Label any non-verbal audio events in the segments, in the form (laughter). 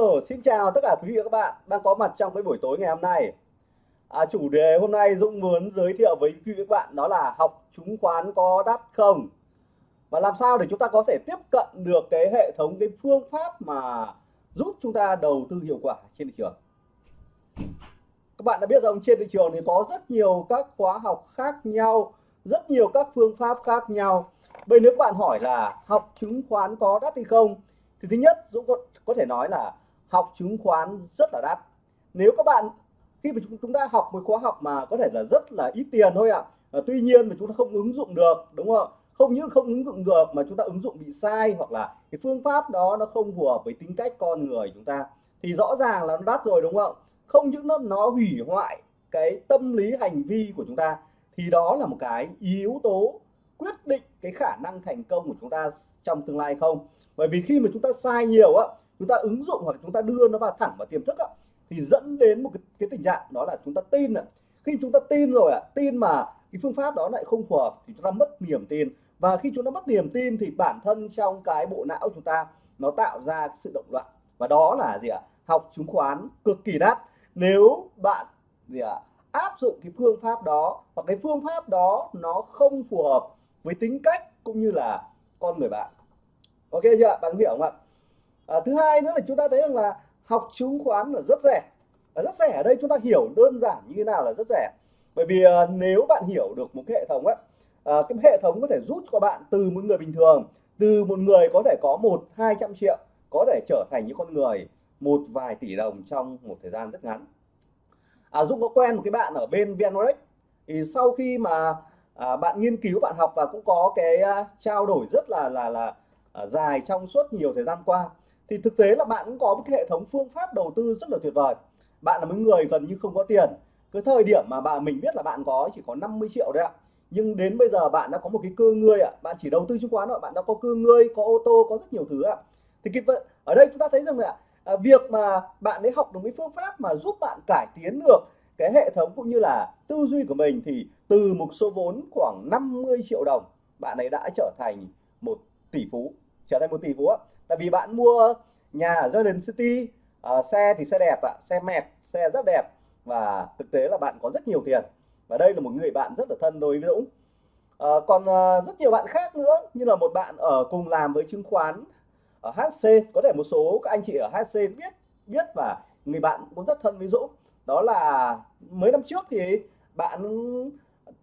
Hello, xin chào tất cả quý vị và các bạn đang có mặt trong cái buổi tối ngày hôm nay. À, chủ đề hôm nay Dũng muốn giới thiệu với quý vị và các bạn đó là học chứng khoán có đắt không? Và làm sao để chúng ta có thể tiếp cận được cái hệ thống cái phương pháp mà giúp chúng ta đầu tư hiệu quả trên thị trường. Các bạn đã biết rằng trên thị trường thì có rất nhiều các khóa học khác nhau, rất nhiều các phương pháp khác nhau. Bây nếu các bạn hỏi là học chứng khoán có đắt hay không? Thì thứ nhất Dũng có, có thể nói là học chứng khoán rất là đắt. Nếu các bạn, khi mà chúng ta học một khóa học mà có thể là rất là ít tiền thôi ạ. À. tuy nhiên mà chúng ta không ứng dụng được, đúng không? Không những không ứng dụng được mà chúng ta ứng dụng bị sai hoặc là cái phương pháp đó nó không phù hợp với tính cách con người chúng ta, thì rõ ràng là nó đắt rồi, đúng không? Không những nó nó hủy hoại cái tâm lý hành vi của chúng ta, thì đó là một cái yếu tố quyết định cái khả năng thành công của chúng ta trong tương lai không bởi vì khi mà chúng ta sai nhiều á chúng ta ứng dụng hoặc chúng ta đưa nó vào thẳng vào tiềm thức á thì dẫn đến một cái, cái tình trạng đó là chúng ta tin ạ. Khi chúng ta tin rồi ạ tin mà cái phương pháp đó lại không phù hợp thì chúng ta mất niềm tin. Và khi chúng ta mất niềm tin thì bản thân trong cái bộ não chúng ta nó tạo ra sự động loạn. Và đó là gì ạ? Học chứng khoán cực kỳ đắt. Nếu bạn gì ạ áp dụng cái phương pháp đó hoặc cái phương pháp đó nó không phù hợp với tính cách cũng như là con người bạn. Ok chưa? Bạn hiểu không ạ? À, thứ hai nữa là chúng ta thấy rằng là học chứng khoán là rất rẻ. Và rất rẻ ở đây chúng ta hiểu đơn giản như thế nào là rất rẻ. Bởi vì à, nếu bạn hiểu được một cái hệ thống á à, cái hệ thống có thể giúp cho bạn từ một người bình thường từ một người có thể có một hai trăm triệu có thể trở thành những con người một vài tỷ đồng trong một thời gian rất ngắn. À, Dũng có quen một cái bạn ở bên VNRX thì sau khi mà à, bạn nghiên cứu bạn học và cũng có cái uh, trao đổi rất là là là uh, dài trong suốt nhiều thời gian qua thì thực tế là bạn cũng có một cái hệ thống phương pháp đầu tư rất là tuyệt vời. Bạn là một người gần như không có tiền. Cái thời điểm mà bạn mình biết là bạn có chỉ có 50 triệu đấy ạ. Nhưng đến bây giờ bạn đã có một cái cơ ngươi ạ. Bạn chỉ đầu tư chứng khoán thôi bạn đã có cơ ngươi có ô tô có rất nhiều thứ ạ. Thì cái ở đây chúng ta thấy rằng là à, việc mà bạn ấy học được cái phương pháp mà giúp bạn cải tiến được cái hệ thống cũng như là tư duy của mình thì từ một số vốn khoảng 50 triệu đồng bạn ấy đã trở thành một tỷ phú trở thành một tỷ phú tại vì bạn mua nhà ở Garden City uh, xe thì xe đẹp ạ xe mẹt xe rất đẹp và thực tế là bạn có rất nhiều tiền. Và đây là một người bạn rất là thân đối với Dũng. Uh, còn uh, rất nhiều bạn khác nữa như là một bạn ở cùng làm với chứng khoán ở HC có thể một số các anh chị ở HC biết biết và người bạn cũng rất thân với Dũng. Đó là mấy năm trước thì bạn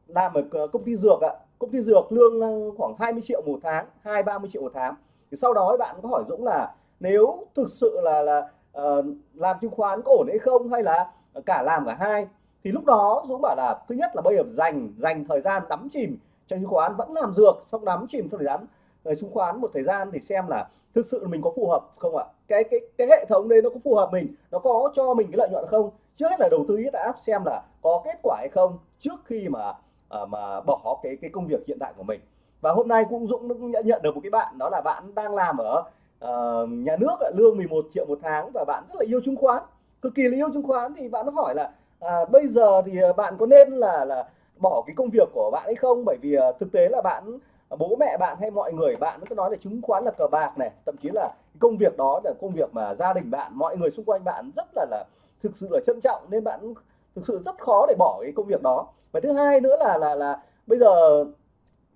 làm ở công ty dược ạ. Công ty dược lương khoảng 20 triệu một tháng hai ba mươi triệu một tháng thì sau đó bạn có hỏi Dũng là nếu thực sự là là uh, làm chứng khoán có ổn hay không hay là cả làm cả hai? Thì lúc đó Dũng bảo là thứ nhất là bây giờ dành dành thời gian đắm chìm trong chứng khoán vẫn làm dược xong đắm chìm trong thời gian ờ, chứng khoán một thời gian thì xem là thực sự mình có phù hợp không ạ? Cái cái cái hệ thống đấy nó có phù hợp mình nó có cho mình cái lợi nhuận không? Trước hết là đầu tư đã áp xem là có kết quả hay không trước khi mà à, mà bỏ cái cái công việc hiện tại của mình và hôm nay cũng Dũng cũng nhận được một cái bạn đó là bạn đang làm ở uh, nhà nước lương 11 triệu một tháng và bạn rất là yêu chứng khoán cực kỳ là yêu chứng khoán. Thì bạn nó hỏi là à, bây giờ thì ờ, bạn có nên là là bỏ cái công việc của bạn hay không? Bởi vì uh, thực tế là bạn bố mẹ bạn hay mọi người bạn cứ nói là chứng khoán là cờ bạc này thậm chí là công việc đó là công việc mà gia đình bạn mọi người xung quanh bạn rất là là thực sự là trân trọng nên bạn thực sự rất khó để bỏ cái công việc đó. Và thứ hai nữa là là là bây giờ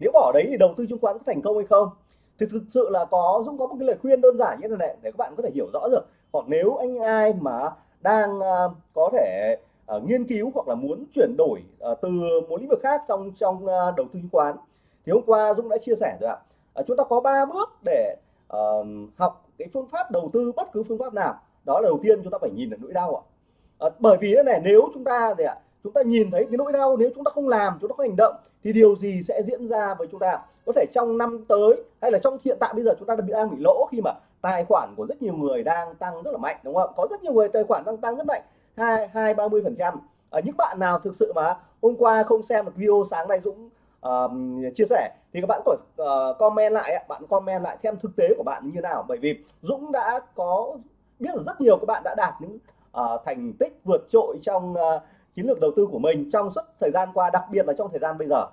nếu bỏ đấy thì đầu tư chứng khoán có thành công hay không? Thì thực sự là có Dũng có một cái lời khuyên đơn giản như thế này để các bạn có thể hiểu rõ được. Hoặc nếu anh ai mà đang uh, có thể uh, nghiên cứu hoặc là muốn chuyển đổi uh, từ một lĩnh vực khác trong trong uh, đầu tư chứng khoán thì hôm qua Dũng đã chia sẻ rồi ạ. Uh, chúng ta có 3 bước để uh, học cái phương pháp đầu tư bất cứ phương pháp nào. Đó là đầu tiên chúng ta phải nhìn được nỗi đau ạ. Uh, bởi vì thế này nếu chúng ta gì ạ chúng ta nhìn thấy cái nỗi đau nếu chúng ta không làm chúng ta không hành động thì điều gì sẽ diễn ra với chúng ta? Có thể trong năm tới hay là trong hiện tại bây giờ chúng ta đang bị lỗ khi mà tài khoản của rất nhiều người đang tăng rất là mạnh đúng không? Có rất nhiều người tài khoản đang tăng rất mạnh hai hai ba mươi phần trăm. Ở những bạn nào thực sự mà hôm qua không xem được video sáng nay Dũng uh, chia sẻ thì các bạn có uh, comment lại bạn comment lại thêm thực tế của bạn như nào. Bởi vì Dũng đã có biết là rất nhiều các bạn đã đạt những uh, thành tích vượt trội trong uh, chiến lược đầu tư của mình trong suốt thời gian qua đặc biệt là trong thời gian bây giờ.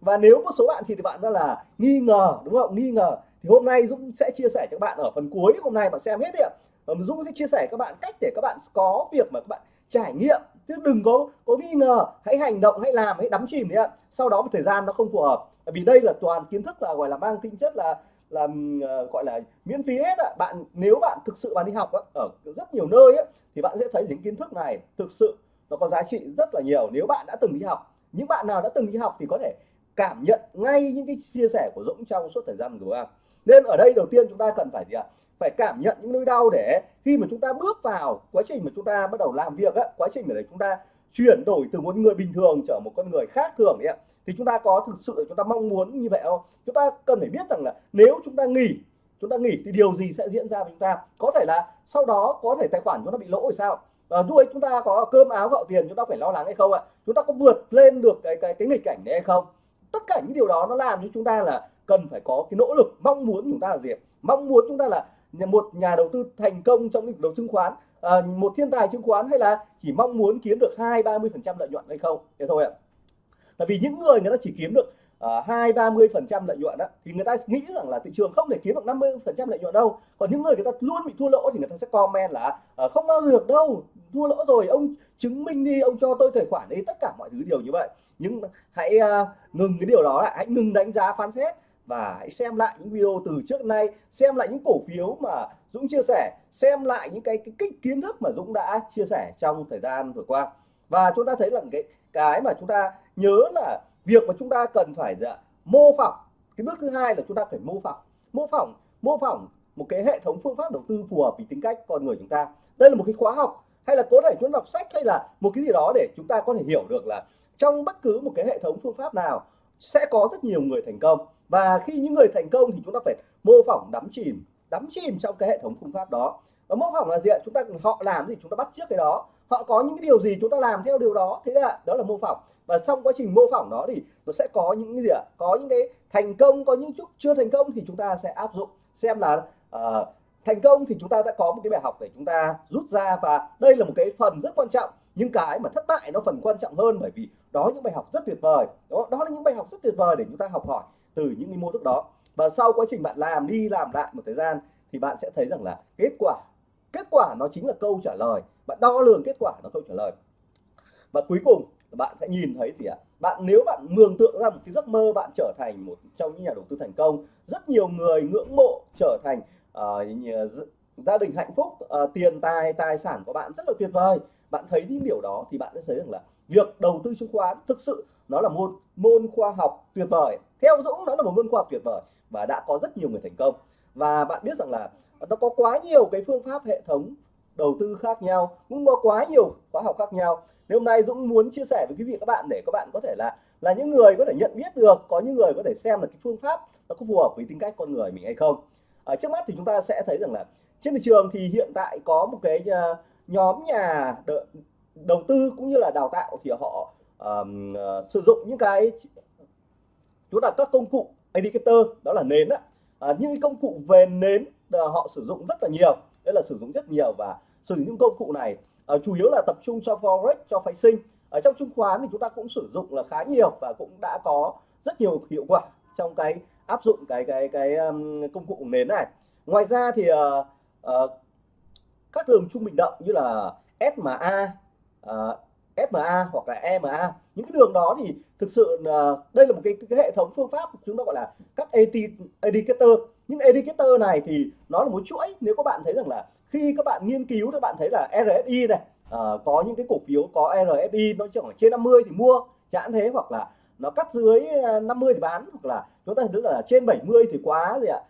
Và nếu một số bạn thì, thì bạn đó là nghi ngờ đúng không? Nghi ngờ. Thì hôm nay Dũng sẽ chia sẻ cho các bạn ở phần cuối hôm nay bạn xem hết đi ạ. Dũng sẽ chia sẻ các bạn cách để các bạn có việc mà các bạn trải nghiệm. Chứ đừng có có nghi ngờ hãy hành động hãy làm hãy đắm chìm đấy ạ. Sau đó một thời gian nó không phù hợp. Vì đây là toàn kiến thức là gọi là mang tính chất là là uh, gọi là miễn phí hết ạ. Bạn nếu bạn thực sự bạn đi học á, ở rất nhiều nơi ấy, thì bạn sẽ thấy những kiến thức này thực sự nó có giá trị rất là nhiều. Nếu bạn đã từng đi học, những bạn nào đã từng đi học thì có thể cảm nhận ngay những cái chia sẻ của Dũng trong suốt thời gian vừa qua. Nên ở đây đầu tiên chúng ta cần phải gì ạ? Phải cảm nhận những nỗi đau để khi mà chúng ta bước vào quá trình mà chúng ta bắt đầu làm việc á, quá trình để chúng ta chuyển đổi từ một người bình thường trở một con người khác thường ạ, thì chúng ta có thực sự chúng ta mong muốn như vậy không? Chúng ta cần phải biết rằng là nếu chúng ta nghỉ, chúng ta nghỉ thì điều gì sẽ diễn ra với chúng ta? Có thể là sau đó có thể tài khoản chúng ta bị lỗ rồi sao? À, lúc chúng ta có cơm áo gạo tiền chúng ta phải lo lắng hay không ạ? Chúng ta có vượt lên được cái cái cái nghịch cảnh đấy hay không? Tất cả những điều đó nó làm cho chúng ta là cần phải có cái nỗ lực mong muốn chúng ta là gì mong muốn chúng ta là một nhà đầu tư thành công trong lĩnh vực đầu chứng khoán. À, một thiên tài chứng khoán hay là chỉ mong muốn kiếm được hai ba mươi phần trăm lợi nhuận hay không? Thế thôi ạ. Tại vì những người người ta chỉ kiếm được Ờ, hai ba mươi phần trăm lợi nhuận đó thì người ta nghĩ rằng là thị trường không thể kiếm được 50 phần trăm lợi nhuận đâu. Còn những người người ta luôn bị thua lỗ thì người ta sẽ comment là uh, không bao giờ được đâu thua lỗ rồi ông chứng minh đi ông cho tôi tài khoản đi. Tất cả mọi thứ điều như vậy. Nhưng hãy uh, ngừng cái điều đó lại hãy ngừng đánh giá phán xét và hãy xem lại những video từ trước nay xem lại những cổ phiếu mà Dũng chia sẻ xem lại những cái, cái cái kiến thức mà Dũng đã chia sẻ trong thời gian vừa qua. Và chúng ta thấy là cái cái mà chúng ta nhớ là việc mà chúng ta cần phải dạ, mô phỏng cái bước thứ hai là chúng ta phải mô phỏng. Mô phỏng mô phỏng một cái hệ thống phương pháp đầu tư phù hợp với tính cách con người chúng ta. Đây là một cái khóa học hay là có thể chúng đọc sách hay là một cái gì đó để chúng ta có thể hiểu được là trong bất cứ một cái hệ thống phương pháp nào sẽ có rất nhiều người thành công. Và khi những người thành công thì chúng ta phải mô phỏng đắm chìm đắm chìm trong cái hệ thống phương pháp đó và mô phỏng là gì ạ? Chúng ta họ làm gì chúng ta bắt trước cái đó. Họ có những cái điều gì chúng ta làm theo điều đó. Thế là đó là mô phỏng. Và trong quá trình mô phỏng đó thì nó sẽ có những cái gì ạ? Có những cái thành công có những chút chưa thành công thì chúng ta sẽ áp dụng. Xem là uh, thành công thì chúng ta đã có một cái bài học để chúng ta rút ra và đây là một cái phần rất quan trọng. Nhưng cái mà thất bại nó phần quan trọng hơn bởi vì đó những bài học rất tuyệt vời. Đó, đó là những bài học rất tuyệt vời để chúng ta học hỏi từ những cái mô thức đó. Và sau quá trình bạn làm đi làm lại một thời gian thì bạn sẽ thấy rằng là kết quả kết quả nó chính là câu trả lời. Bạn đo lường kết quả nó câu trả lời. Và cuối cùng bạn sẽ nhìn thấy gì ạ? Bạn nếu bạn mường tượng ra một cái giấc mơ bạn trở thành một trong những nhà đầu tư thành công rất nhiều người ngưỡng mộ trở thành uh, gia đình hạnh phúc uh, tiền tài tài sản của bạn rất là tuyệt vời. Bạn thấy những điều đó thì bạn sẽ thấy rằng là việc đầu tư chứng khoán thực sự nó là một môn khoa học tuyệt vời. Theo Dũng nó là một môn khoa học tuyệt vời và đã có rất nhiều người thành công. Và bạn biết rằng là nó có quá nhiều cái phương pháp hệ thống đầu tư khác nhau cũng có quá nhiều khóa học khác nhau. Nếu hôm nay Dũng muốn chia sẻ với quý vị các bạn để các bạn có thể là là những người có thể nhận biết được có những người có thể xem là cái phương pháp nó có phù hợp với tính cách con người mình hay không. Ở trước mắt thì chúng ta sẽ thấy rằng là trên thị trường thì hiện tại có một cái ờ, nhóm nhà đầu tư cũng như là đào tạo thì họ um, uh, sử dụng những cái chúng là các công cụ indicator đó là nến á. À, những công cụ về nến Ờ, họ sử dụng rất là nhiều đấy là sử dụng rất nhiều và sử dụng những công cụ này. Uh, chủ yếu là tập trung cho forex cho phái sinh. Ở trong chứng khoán thì chúng ta cũng sử dụng là khá nhiều và cũng đã có rất nhiều hiệu quả trong cái áp dụng cái cái cái um, công cụ nến này. Ngoài ra thì uh, uh, các đường trung bình động như là SMA uh, SMA hoặc là EMA những cái đường đó thì thực sự uh, đây là một cái, cái hệ thống phương pháp chúng ta gọi là các indicator những indicator này thì nó là một chuỗi. Nếu các bạn thấy rằng là khi các bạn nghiên cứu các bạn thấy là RSI này à, có những cái cổ phiếu có RSI nó chỉ khoảng trên 50 thì mua chẳng thế hoặc là nó cắt dưới ờ, 50 thì bán hoặc là chúng ta thấy là trên 70 thì quá gì ạ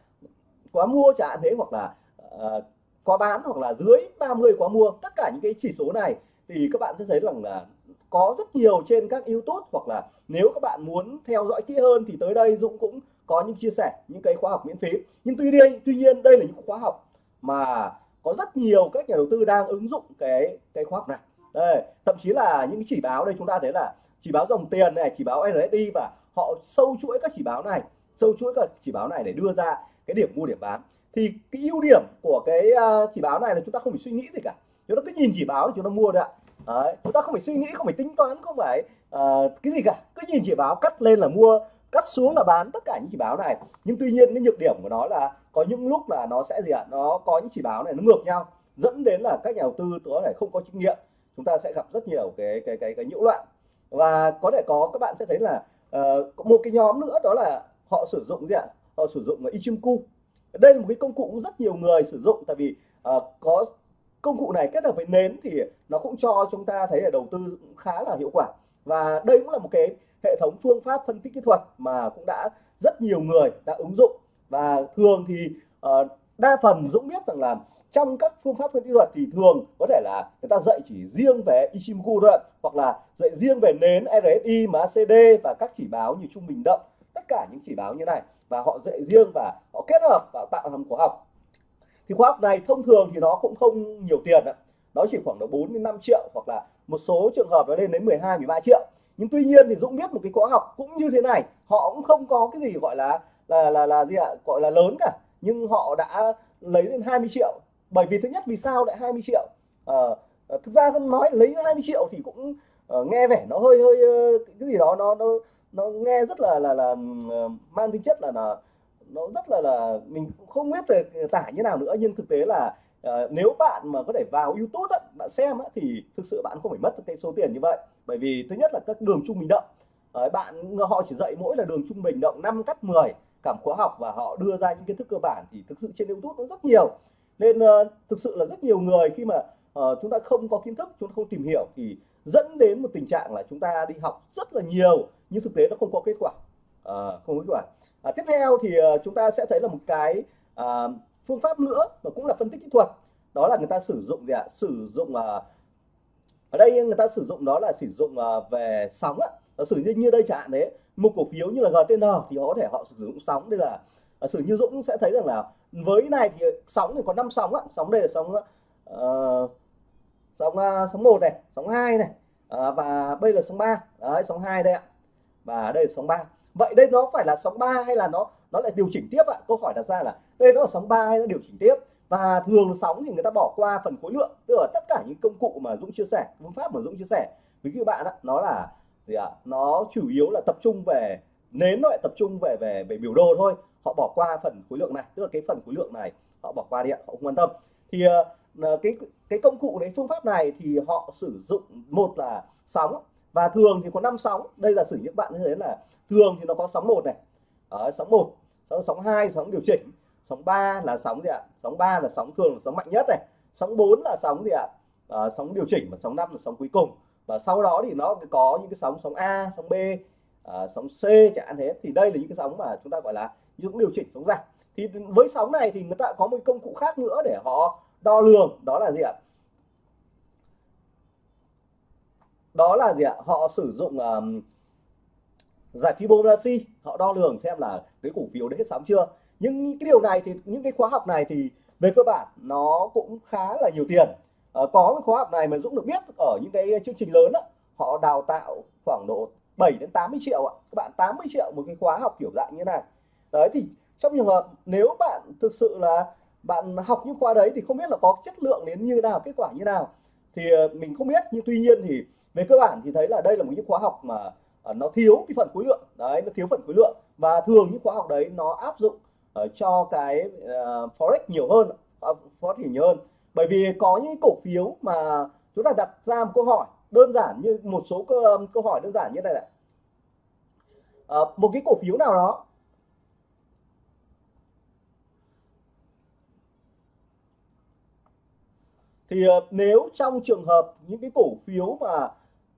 quá mua chẳng thế hoặc là uh, quá bán hoặc là dưới 30 quá mua. Tất cả những cái chỉ số này thì các bạn sẽ thấy rằng là có rất nhiều trên các YouTube hoặc là nếu các bạn muốn theo dõi kỹ hơn thì tới đây Dũng cũng có những chia sẻ những cái khóa học miễn phí. Nhưng tuy nhiên tuy nhiên đây là những khóa học mà có rất nhiều các nhà đầu tư đang ứng dụng cái cái khóa học này. Đây thậm chí là những chỉ báo đây chúng ta thấy là chỉ báo dòng tiền này chỉ báo RSI và họ sâu chuỗi các chỉ báo này sâu chuỗi các chỉ báo này để đưa ra cái điểm mua điểm bán. Thì cái ưu điểm của cái à, chỉ báo này là chúng ta không phải suy nghĩ gì cả. Chúng ta cứ nhìn chỉ báo thì chúng ta mua được Đấy, chúng ta không phải suy nghĩ không phải tính toán không phải uh, cái gì cả. Cứ nhìn chỉ báo cắt lên là mua cắt xuống là bán tất cả những chỉ báo này. Nhưng tuy nhiên cái nhược điểm của nó là có những lúc là nó sẽ gì ạ? Nó có những chỉ báo này nó ngược nhau dẫn đến là các nhà đầu tư có thể không có kinh nghiệm chúng ta sẽ gặp rất nhiều cái cái cái cái nhiễu loạn. Và có thể có các bạn sẽ thấy là uh, một cái nhóm nữa đó là họ sử dụng gì ạ? Họ sử dụng là Ichimoku đây là một cái công cụ cũng rất nhiều người sử dụng tại vì uh, có công cụ này kết hợp với nến thì nó cũng cho chúng ta thấy là đầu tư khá là hiệu quả và đây cũng là một cái hệ thống phương pháp phân tích kỹ thuật mà cũng đã rất nhiều người đã ứng dụng. Và thường thì uh, đa phần Dũng biết rằng là trong các phương pháp phân tích thuật thì thường có thể là người ta dạy chỉ riêng về Ichimoku thôi hoặc là dạy riêng về nến RSI, MACD và các chỉ báo như trung bình động. Tất cả những chỉ báo như này và họ dạy riêng và họ kết hợp và tạo thành khóa học. Thì khóa học này thông thường thì nó cũng không nhiều tiền ạ. Nó chỉ khoảng độ 4 đến 5 triệu hoặc là một số trường hợp nó lên đến 12 13 triệu. Nhưng tuy nhiên thì Dũng biết một cái khóa học cũng như thế này họ cũng không có cái gì gọi là là là là gì ạ gọi là lớn cả. Nhưng họ đã lấy lên 20 triệu. Bởi vì thứ nhất vì sao lại 20 triệu? À, thực ra nói lấy 20 triệu thì cũng uh, nghe vẻ nó hơi hơi cái gì đó nó nó nó nghe rất là là là uh, mang tính chất là là nó rất là là mình cũng không biết về tải như nào nữa. Nhưng thực tế là uh, nếu bạn mà có thể vào YouTube á, bạn xem á, thì thực sự bạn không phải mất cái số tiền như vậy. Bởi vì thứ nhất là các đường trung bình động. Uh, bạn họ chỉ dạy mỗi là đường trung bình động 5 cắt 10 cảm khóa học và họ đưa ra những kiến thức cơ bản thì thực sự trên YouTube nó rất nhiều. Nên uh, thực sự là rất nhiều người khi mà uh, chúng ta không có kiến thức chúng ta không tìm hiểu thì dẫn đến một tình trạng là chúng ta đi học rất là nhiều nhưng thực tế nó không có kết quả. Uh, không có kết quả. À, tiếp theo thì uh, chúng ta sẽ thấy là một cái uh, phương pháp nữa và cũng là phân tích kỹ thuật. Đó là người ta sử dụng gì ạ? Sử dụng à, ở đây người ta sử dụng đó là sử dụng à, về sóng á sử như như đây chẳng hạn đấy. Một cổ phiếu như là GTN thì họ có thể họ sử dụng sóng đây là à, sử như Dũng sẽ thấy rằng là với này thì sóng thì có 5 sóng á sóng đây là sóng uh, sóng uh, sóng một này sóng 2 này uh, và đây là sóng 3 đấy sóng 2 đây ạ. Và đây là sóng 3 vậy đây nó phải là sóng 3 hay là nó nó lại điều chỉnh tiếp ạ? Câu hỏi đặt ra là đây nó là sóng 3 hay nó điều chỉnh tiếp? Và thường sóng thì người ta bỏ qua phần khối lượng tức là tất cả những công cụ mà Dũng chia sẻ phương pháp mà Dũng chia sẻ. Với các bạn á nó là gì ạ? Nó chủ yếu là tập trung về nến nó lại tập trung về về về biểu đồ thôi. Họ bỏ qua phần khối lượng này tức là cái phần khối lượng này họ bỏ qua đi ạ họ không quan tâm. Thì uh, cái cái công cụ đấy phương pháp này thì họ sử dụng một là sóng và thường thì có 5 sóng. Đây giả sử những bạn như thế là thường thì nó có sóng một này. Ở sóng 1 sóng sóng 2 sóng điều chỉnh. Sóng 3 là sóng gì ạ? Sóng 3 là sóng thường là sóng mạnh nhất này. Sóng 4 là sóng gì ạ? À, sóng điều chỉnh và sóng 5 là sóng cuối cùng. Và sau đó thì nó có những cái sóng sóng A sóng B à, sóng C chẳng hạn thế. Thì đây là những cái sóng mà chúng ta gọi là những điều chỉnh sóng giảm. Thì với sóng này thì người ta có một công cụ khác nữa để họ đo lường. Đó là gì ạ? Đó là gì ạ? Họ sử dụng um, giải Fibonacci họ đo lường xem là cái cổ phiếu đấy hết sóng chưa. Nhưng cái điều này thì những cái khóa học này thì về cơ bản nó cũng khá là nhiều tiền. À, có cái khóa học này mà Dũng được biết ở những cái chương trình lớn đó, họ đào tạo khoảng độ 7 đến 80 triệu ạ. Các bạn 80 triệu một cái khóa học kiểu dạng như này. Đấy thì trong trường hợp nếu bạn thực sự là bạn học những khóa đấy thì không biết là có chất lượng đến như nào kết quả như nào. Thì ờ, mình không biết nhưng tuy nhiên thì về cơ bản thì thấy là đây là một những khóa học mà ờ, nó thiếu cái phần khối lượng. Đấy nó thiếu phần khối lượng. Và thường những khóa học đấy nó áp dụng uh, cho cái uh, forex nhiều hơn uh, forex nhiều hơn. Bởi vì có những cổ phiếu mà chúng ta đặt ra một câu hỏi đơn giản như một số câu, câu hỏi đơn giản như này này. Uh, một cái cổ phiếu nào đó thì uh, nếu trong trường hợp những cái cổ phiếu mà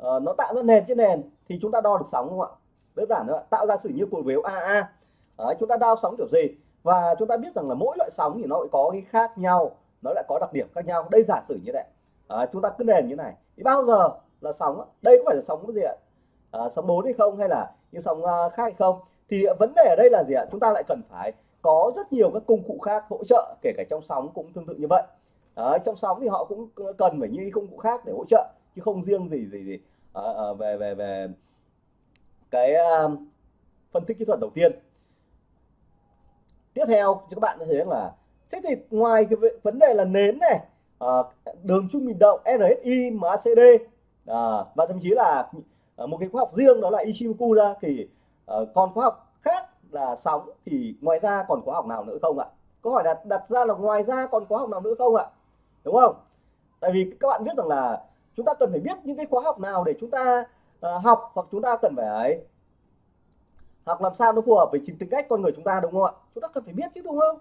uh, nó tạo ra nền trên nền thì chúng ta đo được sóng không ạ? Đơn giản nữa tạo ra sử như cổ phiếu AA Đấy, chúng ta đo sóng kiểu gì? Và chúng ta biết rằng là mỗi loại sóng thì nó lại có cái khác nhau nó lại có đặc điểm khác nhau. Đây giả sử như vậy à, chúng ta cứ nền như này. Thì bao giờ là sóng đây có phải là sóng cái gì ạ? À, sóng 4 hay không? Hay là những sóng uh, khác hay không? Thì vấn đề ở đây là gì ạ? Chúng ta lại cần phải có rất nhiều các công cụ khác hỗ trợ kể cả trong sóng cũng tương tự như vậy. Đấy, trong sóng thì họ cũng cần phải như công cụ khác để hỗ trợ chứ không riêng gì gì gì. À, à, về về về cái uh, phân tích kỹ thuật đầu tiên. Tiếp theo cho các bạn thấy là thế thì ngoài cái vấn đề là nến này à, đường trung bình động RSI MACD à, và thậm chí là à, một cái khoa học riêng đó là Ichimoku ra thì à, còn khoa học khác là sóng thì ngoài ra còn khóa học nào nữa không ạ? Câu hỏi đặt đặt ra là ngoài ra còn khóa học nào nữa không ạ? Đúng không? Tại vì các bạn biết rằng là chúng ta cần phải biết những cái khóa học nào để chúng ta uh, học hoặc chúng ta cần phải học làm sao nó phù hợp với chính tính cách con người chúng ta đúng không ạ? Chúng ta cần phải biết chứ đúng không?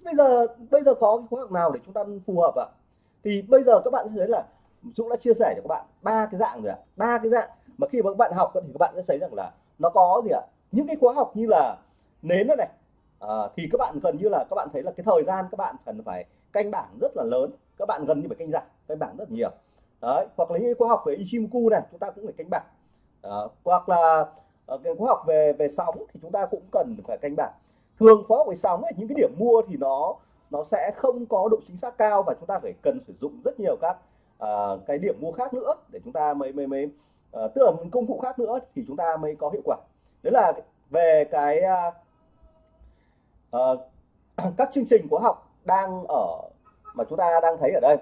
Bây giờ bây giờ có cái khóa học nào để chúng ta phù hợp ạ? Thì bây giờ các bạn sẽ thấy là Dũng đã chia sẻ cho các bạn ba cái dạng rồi ạ. Ba cái dạng mà khi mà các bạn học thì các bạn sẽ thấy rằng là nó có gì ạ? Những cái khóa học như là nến đó này à, thì các bạn gần như là các bạn thấy là cái thời gian các bạn cần phải canh bảng rất là lớn. Các bạn gần như phải canh giảm canh bảng rất nhiều đấy hoặc là những khóa học về Ichimoku này chúng ta cũng phải canh bảng. À, hoặc là ờ, cái khóa học về về sóng thì chúng ta cũng cần phải canh bảng. Thường khóa học về sóng ấy, những cái điểm mua thì nó nó sẽ không có độ chính xác cao và chúng ta phải cần sử dụng rất nhiều các uh, cái điểm mua khác nữa để chúng ta mới mới mới uh, tức là công cụ khác nữa thì chúng ta mới có hiệu quả. Đấy là về cái uh, (clears throat) uh, các chương trình khóa học đang ở mà chúng ta đang thấy ở đây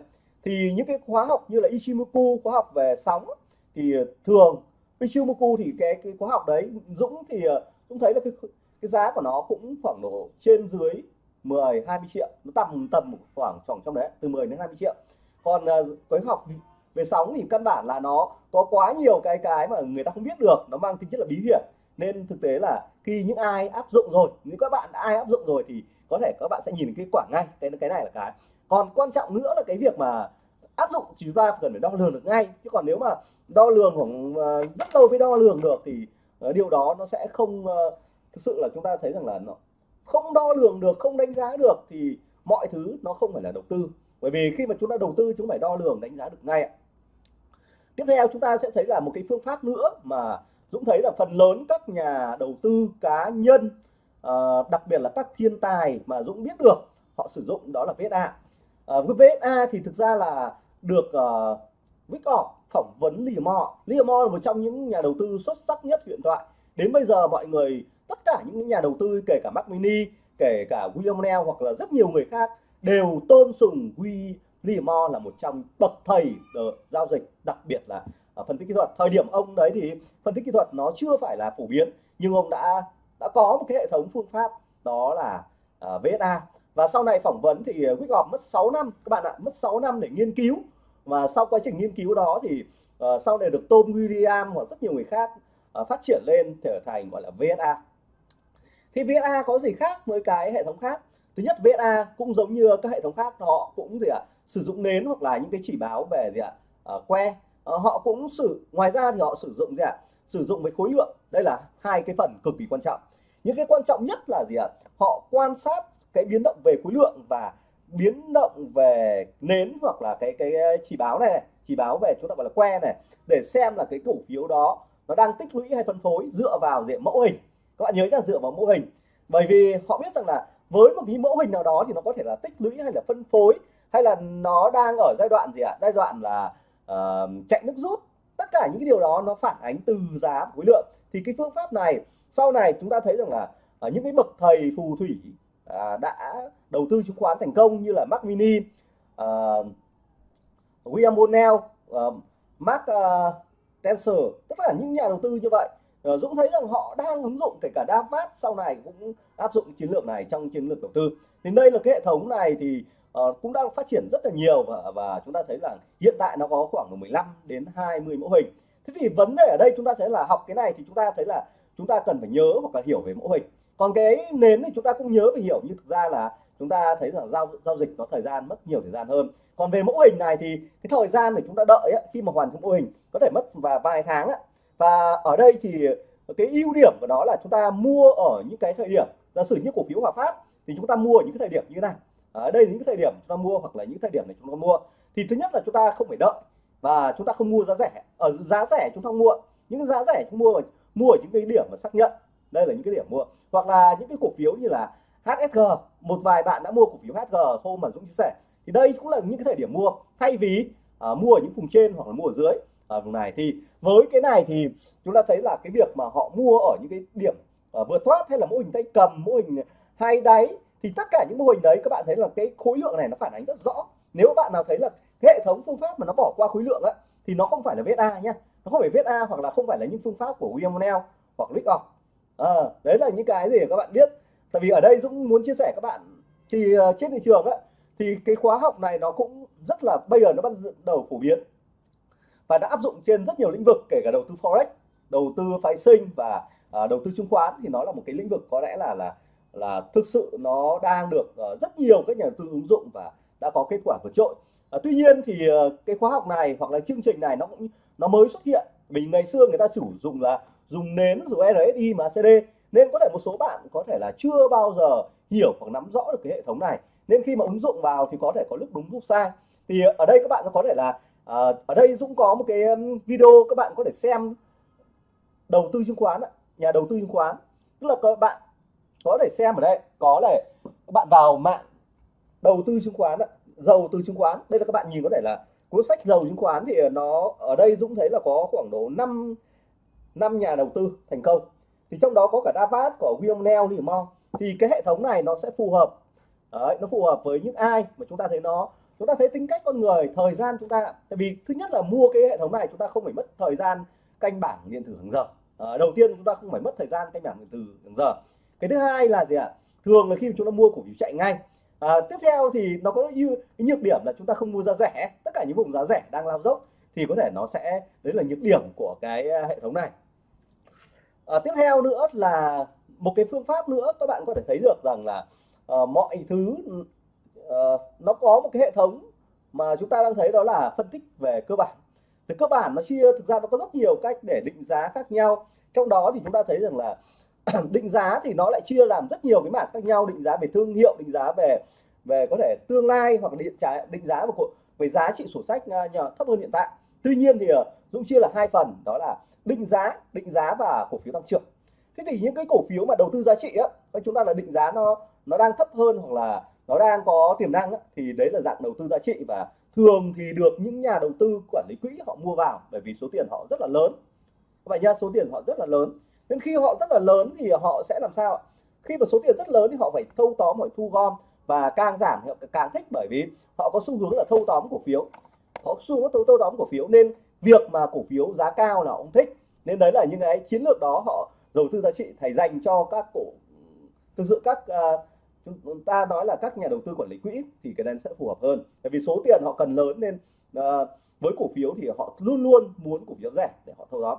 thì những cái khóa học như là Ichimoku, khóa học về sóng thì ờ, thường Ichimoku thì cái cái khóa học đấy, Dũng thì ờ, cũng thấy là cái cái giá của nó cũng khoảng độ trên dưới 10 20 triệu, nó tầm tầm khoảng khoảng trong đấy, từ 10 đến 20 triệu. Còn ờ, cái học về sóng thì căn bản là nó có quá nhiều cái cái mà người ta không biết được, nó mang tính chất là bí hiểm. Nên thực tế là khi những ai áp dụng rồi, nếu các bạn đã ai áp dụng rồi thì có thể các bạn sẽ nhìn cái quả ngay, cái cái này là cái còn quan trọng nữa là cái việc mà áp dụng thì chúng ta cần phải đo lường được ngay. Chứ còn nếu mà đo lường khoảng ờ, rất lâu mới đo lường được thì ờ, điều đó nó sẽ không ờ, thực sự là chúng ta thấy rằng là nó không đo lường được, không đánh giá được thì mọi thứ nó không phải là đầu tư. Bởi vì khi mà chúng ta đầu tư, chúng phải đo lường, đánh giá được ngay tiếp theo chúng ta sẽ thấy là một cái phương pháp nữa mà Dũng thấy là phần lớn các nhà đầu tư cá nhân đặc biệt là các thiên tài mà Dũng biết được, họ sử dụng đó là VSA Ờ, uh, VSA thì thực ra là được ờ, uh, Wickoff phỏng vấn Liam Moore. Liam là một trong những nhà đầu tư xuất sắc nhất hiện tại đến bây giờ mọi người tất cả những nhà đầu tư kể cả Mac Mini kể cả William Neal hoặc là rất nhiều người khác đều tôn sùng William Moore là một trong bậc thầy giao dịch đặc biệt là ờ, phân tích kỹ thuật. Thời điểm ông đấy thì phân tích kỹ thuật nó chưa phải là phổ biến nhưng ông đã đã có một cái hệ thống phương pháp đó là uh, VSA và sau này phỏng vấn thì ờ, Wickoff mất 6 năm các bạn ạ mất 6 năm để nghiên cứu. Và sau quá trình nghiên cứu đó thì uh, sau này được Tom William hoặc rất nhiều người khác uh, phát triển lên trở thành gọi là VSA thì VSA có gì khác với cái hệ thống khác? Thứ nhất VSA cũng giống như các hệ thống khác họ cũng gì ạ à, sử dụng nến hoặc là những cái chỉ báo về gì ạ à, que. Uh, họ cũng sử ngoài ra thì họ sử dụng gì ạ à, sử dụng với khối lượng. Đây là hai cái phần cực kỳ quan trọng. Những cái quan trọng nhất là gì ạ? À, họ quan sát cái biến động về khối lượng và biến động về nến hoặc là cái cái chỉ báo này, này chỉ báo về chúng ta gọi là que này để xem là cái cổ phiếu đó nó đang tích lũy hay phân phối dựa vào diện mẫu hình. Các bạn nhớ là dựa vào mẫu hình. Bởi vì họ biết rằng là với một cái mẫu hình nào đó thì nó có thể là tích lũy hay là phân phối hay là nó đang ở giai đoạn gì ạ? Giai đoạn là uh, chạy nước rút. Tất cả những cái điều đó nó phản ánh từ giá khối lượng. Thì cái phương pháp này sau này chúng ta thấy rằng là ở những cái bậc thầy phù thủy à, đã đầu tư chứng khoán thành công như là Mac Mini à, William Bonnell à, Mark à, uh, Dancer tất cả những nhà đầu tư như vậy. À, Dũng thấy rằng họ đang ứng dụng kể cả Davat sau này cũng áp dụng chiến lược này trong chiến lược đầu tư. Thì đây là cái hệ thống này thì uh, cũng đang phát triển rất là nhiều và, và chúng ta thấy là hiện tại nó có khoảng 15 đến 20 mẫu hình. Thế thì vấn đề ở đây chúng ta thấy là học cái này thì chúng ta thấy là chúng ta cần phải nhớ hoặc là hiểu về mẫu hình còn cái nến thì chúng ta cũng nhớ và hiểu như thực ra là chúng ta thấy rằng giao giao dịch có thời gian mất nhiều thời gian hơn còn về mẫu hình này thì cái thời gian để chúng ta đợi ấy, khi mà hoàn thành mẫu hình có thể mất và vài tháng ấy, và ở đây thì cái ưu điểm của nó là chúng ta mua ở những cái thời điểm giả sử như cổ phiếu Hòa Phát thì chúng ta mua ở những cái thời điểm như thế này ở đây những cái thời điểm chúng ta mua hoặc là những thời điểm này chúng ta mua thì thứ nhất là chúng ta không phải đợi và chúng ta không mua giá rẻ ở giá rẻ chúng ta mua những giá rẻ chúng mua mua ở những cái điểm mà xác nhận đây là những cái điểm mua. Hoặc là những cái cổ phiếu như là HSG một vài bạn đã mua cổ phiếu HSG hôm mà Dũng chia sẻ. Thì đây cũng là những cái thời điểm mua. Thay vì uh, mua ở những vùng trên hoặc là mua ở dưới ở vùng này. Thì với cái này thì chúng ta thấy là cái việc mà họ mua ở những cái điểm uh, vượt thoát hay là mô hình tay cầm mô hình hai đáy thì tất cả những mô hình đấy các bạn thấy là cái khối lượng này nó phản ánh rất rõ. Nếu bạn nào thấy là cái hệ thống phương pháp mà nó bỏ qua khối lượng á thì nó không phải là VSA nhé nó không phải VSA hoặc là không phải là những phương pháp của William O'Neill hoặc Lick Off à, đấy là những cái gì các bạn biết. Tại vì ở đây Dũng muốn chia sẻ các bạn thì uh, trên thị trường á thì cái khóa học này nó cũng rất là bây giờ nó bắt đầu phổ biến và đã áp dụng trên rất nhiều lĩnh vực kể cả đầu tư forex đầu tư phái sinh và à, đầu tư chứng khoán. Thì nó là một cái lĩnh vực có lẽ là là là thực sự nó đang được uh, rất nhiều các nhà đầu tư ứng dụng và đã có kết quả vượt trội. À, tuy nhiên thì uh, cái khóa học này hoặc là chương trình này nó cũng nó mới xuất hiện. Mình ngày xưa người ta chủ dùng là dùng nến, dùng RSI mà CD nên có thể một số bạn có thể là chưa bao giờ hiểu hoặc nắm rõ được cái hệ thống này. Nên khi mà ứng dụng vào thì có thể có lúc đúng, lúc sai. Thì ở đây các bạn có thể là à, ở đây Dũng có một cái um, video các bạn có thể xem. Đầu tư chứng khoán nhà đầu tư chứng khoán. Tức là các bạn có thể xem ở đây, có là các bạn vào mạng đầu tư chứng khoán giàu từ chứng khoán. Đây là các bạn nhìn có thể là cuốn sách giàu chứng khoán thì nó, ở đây Dũng thấy là có khoảng độ 5 năm nhà đầu tư thành công. Thì trong đó có cả Davat của William Neal Limon thì cái hệ thống này nó sẽ phù hợp. Đấy, nó phù hợp với những ai mà chúng ta thấy nó. Chúng ta thấy tính cách con người thời gian chúng ta tại vì thứ nhất là mua cái hệ thống này chúng ta không phải mất thời gian canh bảng điện tử hàng giờ. À, đầu tiên chúng ta không phải mất thời gian canh bảng điện tử hàng giờ. Cái thứ hai là gì ạ? À? thường là khi chúng ta mua cổ phiếu chạy ngay. À, tiếp theo thì nó có như cái nhược điểm là chúng ta không mua giá rẻ. Tất cả những vùng giá rẻ đang lao dốc thì có thể nó sẽ đấy là nhược điểm của cái ờ, hệ thống này à, tiếp theo nữa là một cái phương pháp nữa các bạn có thể thấy được rằng là uh, mọi thứ uh, nó có một cái hệ thống mà chúng ta đang thấy đó là phân tích về cơ bản. Thì cơ bản nó chia thực ra nó có rất nhiều cách để định giá khác nhau. Trong đó thì chúng ta thấy rằng là (clears throat) định giá thì nó lại chia làm rất nhiều cái mảng khác nhau định giá về thương hiệu định giá về về có thể tương lai hoặc định giá định giá về, về giá trị sổ sách uh, thấp hơn hiện tại. Tuy nhiên thì Dũng chia là hai phần đó là định giá định giá và cổ phiếu tăng trưởng. Thế thì những cái cổ phiếu mà đầu tư giá trị á chúng ta là định giá nó nó đang thấp hơn hoặc là nó đang có tiềm năng á, thì đấy là dạng đầu tư giá trị và thường thì được những nhà đầu tư quản lý quỹ họ mua vào bởi vì số tiền họ rất là lớn. Vậy nha số tiền họ rất là lớn. Nên khi họ rất là lớn thì họ sẽ làm sao khi mà số tiền rất lớn thì họ phải thâu tóm mọi thu gom và càng giảm họ càng thích bởi vì họ có xu hướng là thâu tóm cổ phiếu. Họ xu hướng thâu, thâu tóm cổ phiếu nên việc mà cổ phiếu giá cao là ông thích nên đấy là những cái chiến lược đó họ đầu tư giá trị thầy dành cho các cổ thực sự các uh, chúng ta nói là các nhà đầu tư quản lý quỹ thì cái này sẽ phù hợp hơn. Tại vì số tiền họ cần lớn nên uh, với cổ phiếu thì họ luôn luôn muốn cổ phiếu rẻ để họ thâu tóm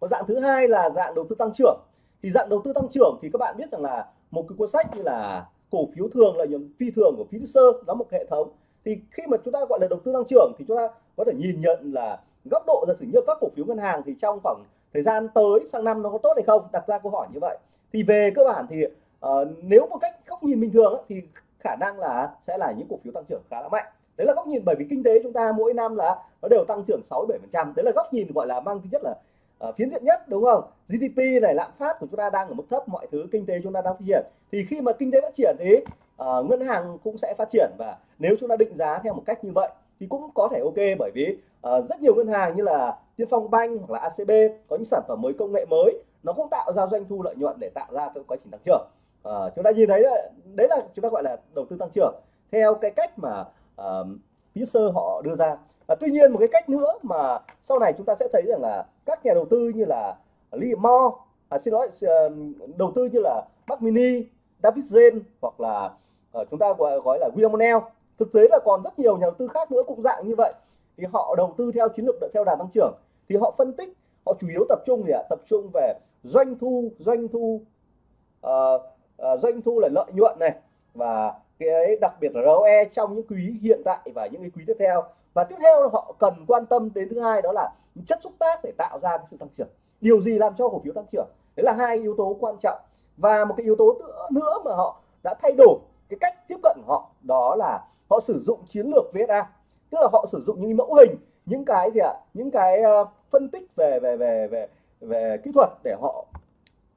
còn dạng thứ hai là dạng đầu tư tăng trưởng. Thì dạng đầu tư tăng trưởng thì các bạn biết rằng là một cái cuốn sách như là cổ phiếu thường là những phi thường của Fisher nó một hệ thống. Thì khi mà chúng ta gọi là đầu tư tăng trưởng thì chúng ta có thể nhìn nhận là góc độ giả sử như các cổ phiếu ngân hàng thì trong khoảng thời gian tới sang năm nó có tốt hay không đặt ra câu hỏi như vậy. Thì về cơ bản thì uh, nếu một cách góc nhìn bình thường thì khả năng là sẽ là những cổ phiếu tăng trưởng khá là mạnh. Đấy là góc nhìn bởi vì kinh tế chúng ta mỗi năm là nó đều tăng trưởng 6 7 phần trăm. Đấy là góc nhìn gọi là mang tính chất là uh, phiến diện nhất đúng không? GDP này lạm phát của chúng ta đang ở mức thấp mọi thứ kinh tế chúng ta đang phát triển. Thì khi mà kinh tế phát triển thì uh, ngân hàng cũng sẽ phát triển và nếu chúng ta định giá theo một cách như vậy thì cũng có thể ok bởi vì uh, rất nhiều ngân hàng như là Tiên Phong Bank hoặc là ACB có những sản phẩm mới công nghệ mới nó cũng tạo ra doanh thu lợi nhuận để tạo ra cái quá trình tăng trưởng. Uh, chúng ta nhìn thấy là đấy là chúng ta gọi là đầu tư tăng trưởng theo cái cách mà ờ, uh, Fisher họ đưa ra. Và tuy nhiên một cái cách nữa mà sau này chúng ta sẽ thấy rằng là các nhà đầu tư như là Lee Mo à, xin lỗi uh, đầu tư như là Mac Mini, David Zen hoặc là uh, chúng ta gọi, gọi là William O'Neill thực tế là còn rất nhiều nhà đầu tư khác nữa cũng dạng như vậy. Thì họ đầu tư theo chiến lược theo đà tăng trưởng. Thì họ phân tích họ chủ yếu tập trung gì ạ? Tập trung về doanh thu doanh thu uh, uh, doanh thu là lợi nhuận này và cái đặc biệt là ROE trong những quý hiện tại và những cái quý tiếp theo. Và tiếp theo họ cần quan tâm đến thứ hai đó là chất xúc tác để tạo ra cái sự tăng trưởng. Điều gì làm cho cổ phiếu tăng trưởng? Đấy là hai yếu tố quan trọng. Và một cái yếu tố nữa mà họ đã thay đổi cái cách tiếp cận của họ đó là họ sử dụng chiến lược VSA tức là họ sử dụng những mẫu hình những cái gì ạ? Những cái uh, phân tích về về về về về kỹ thuật để họ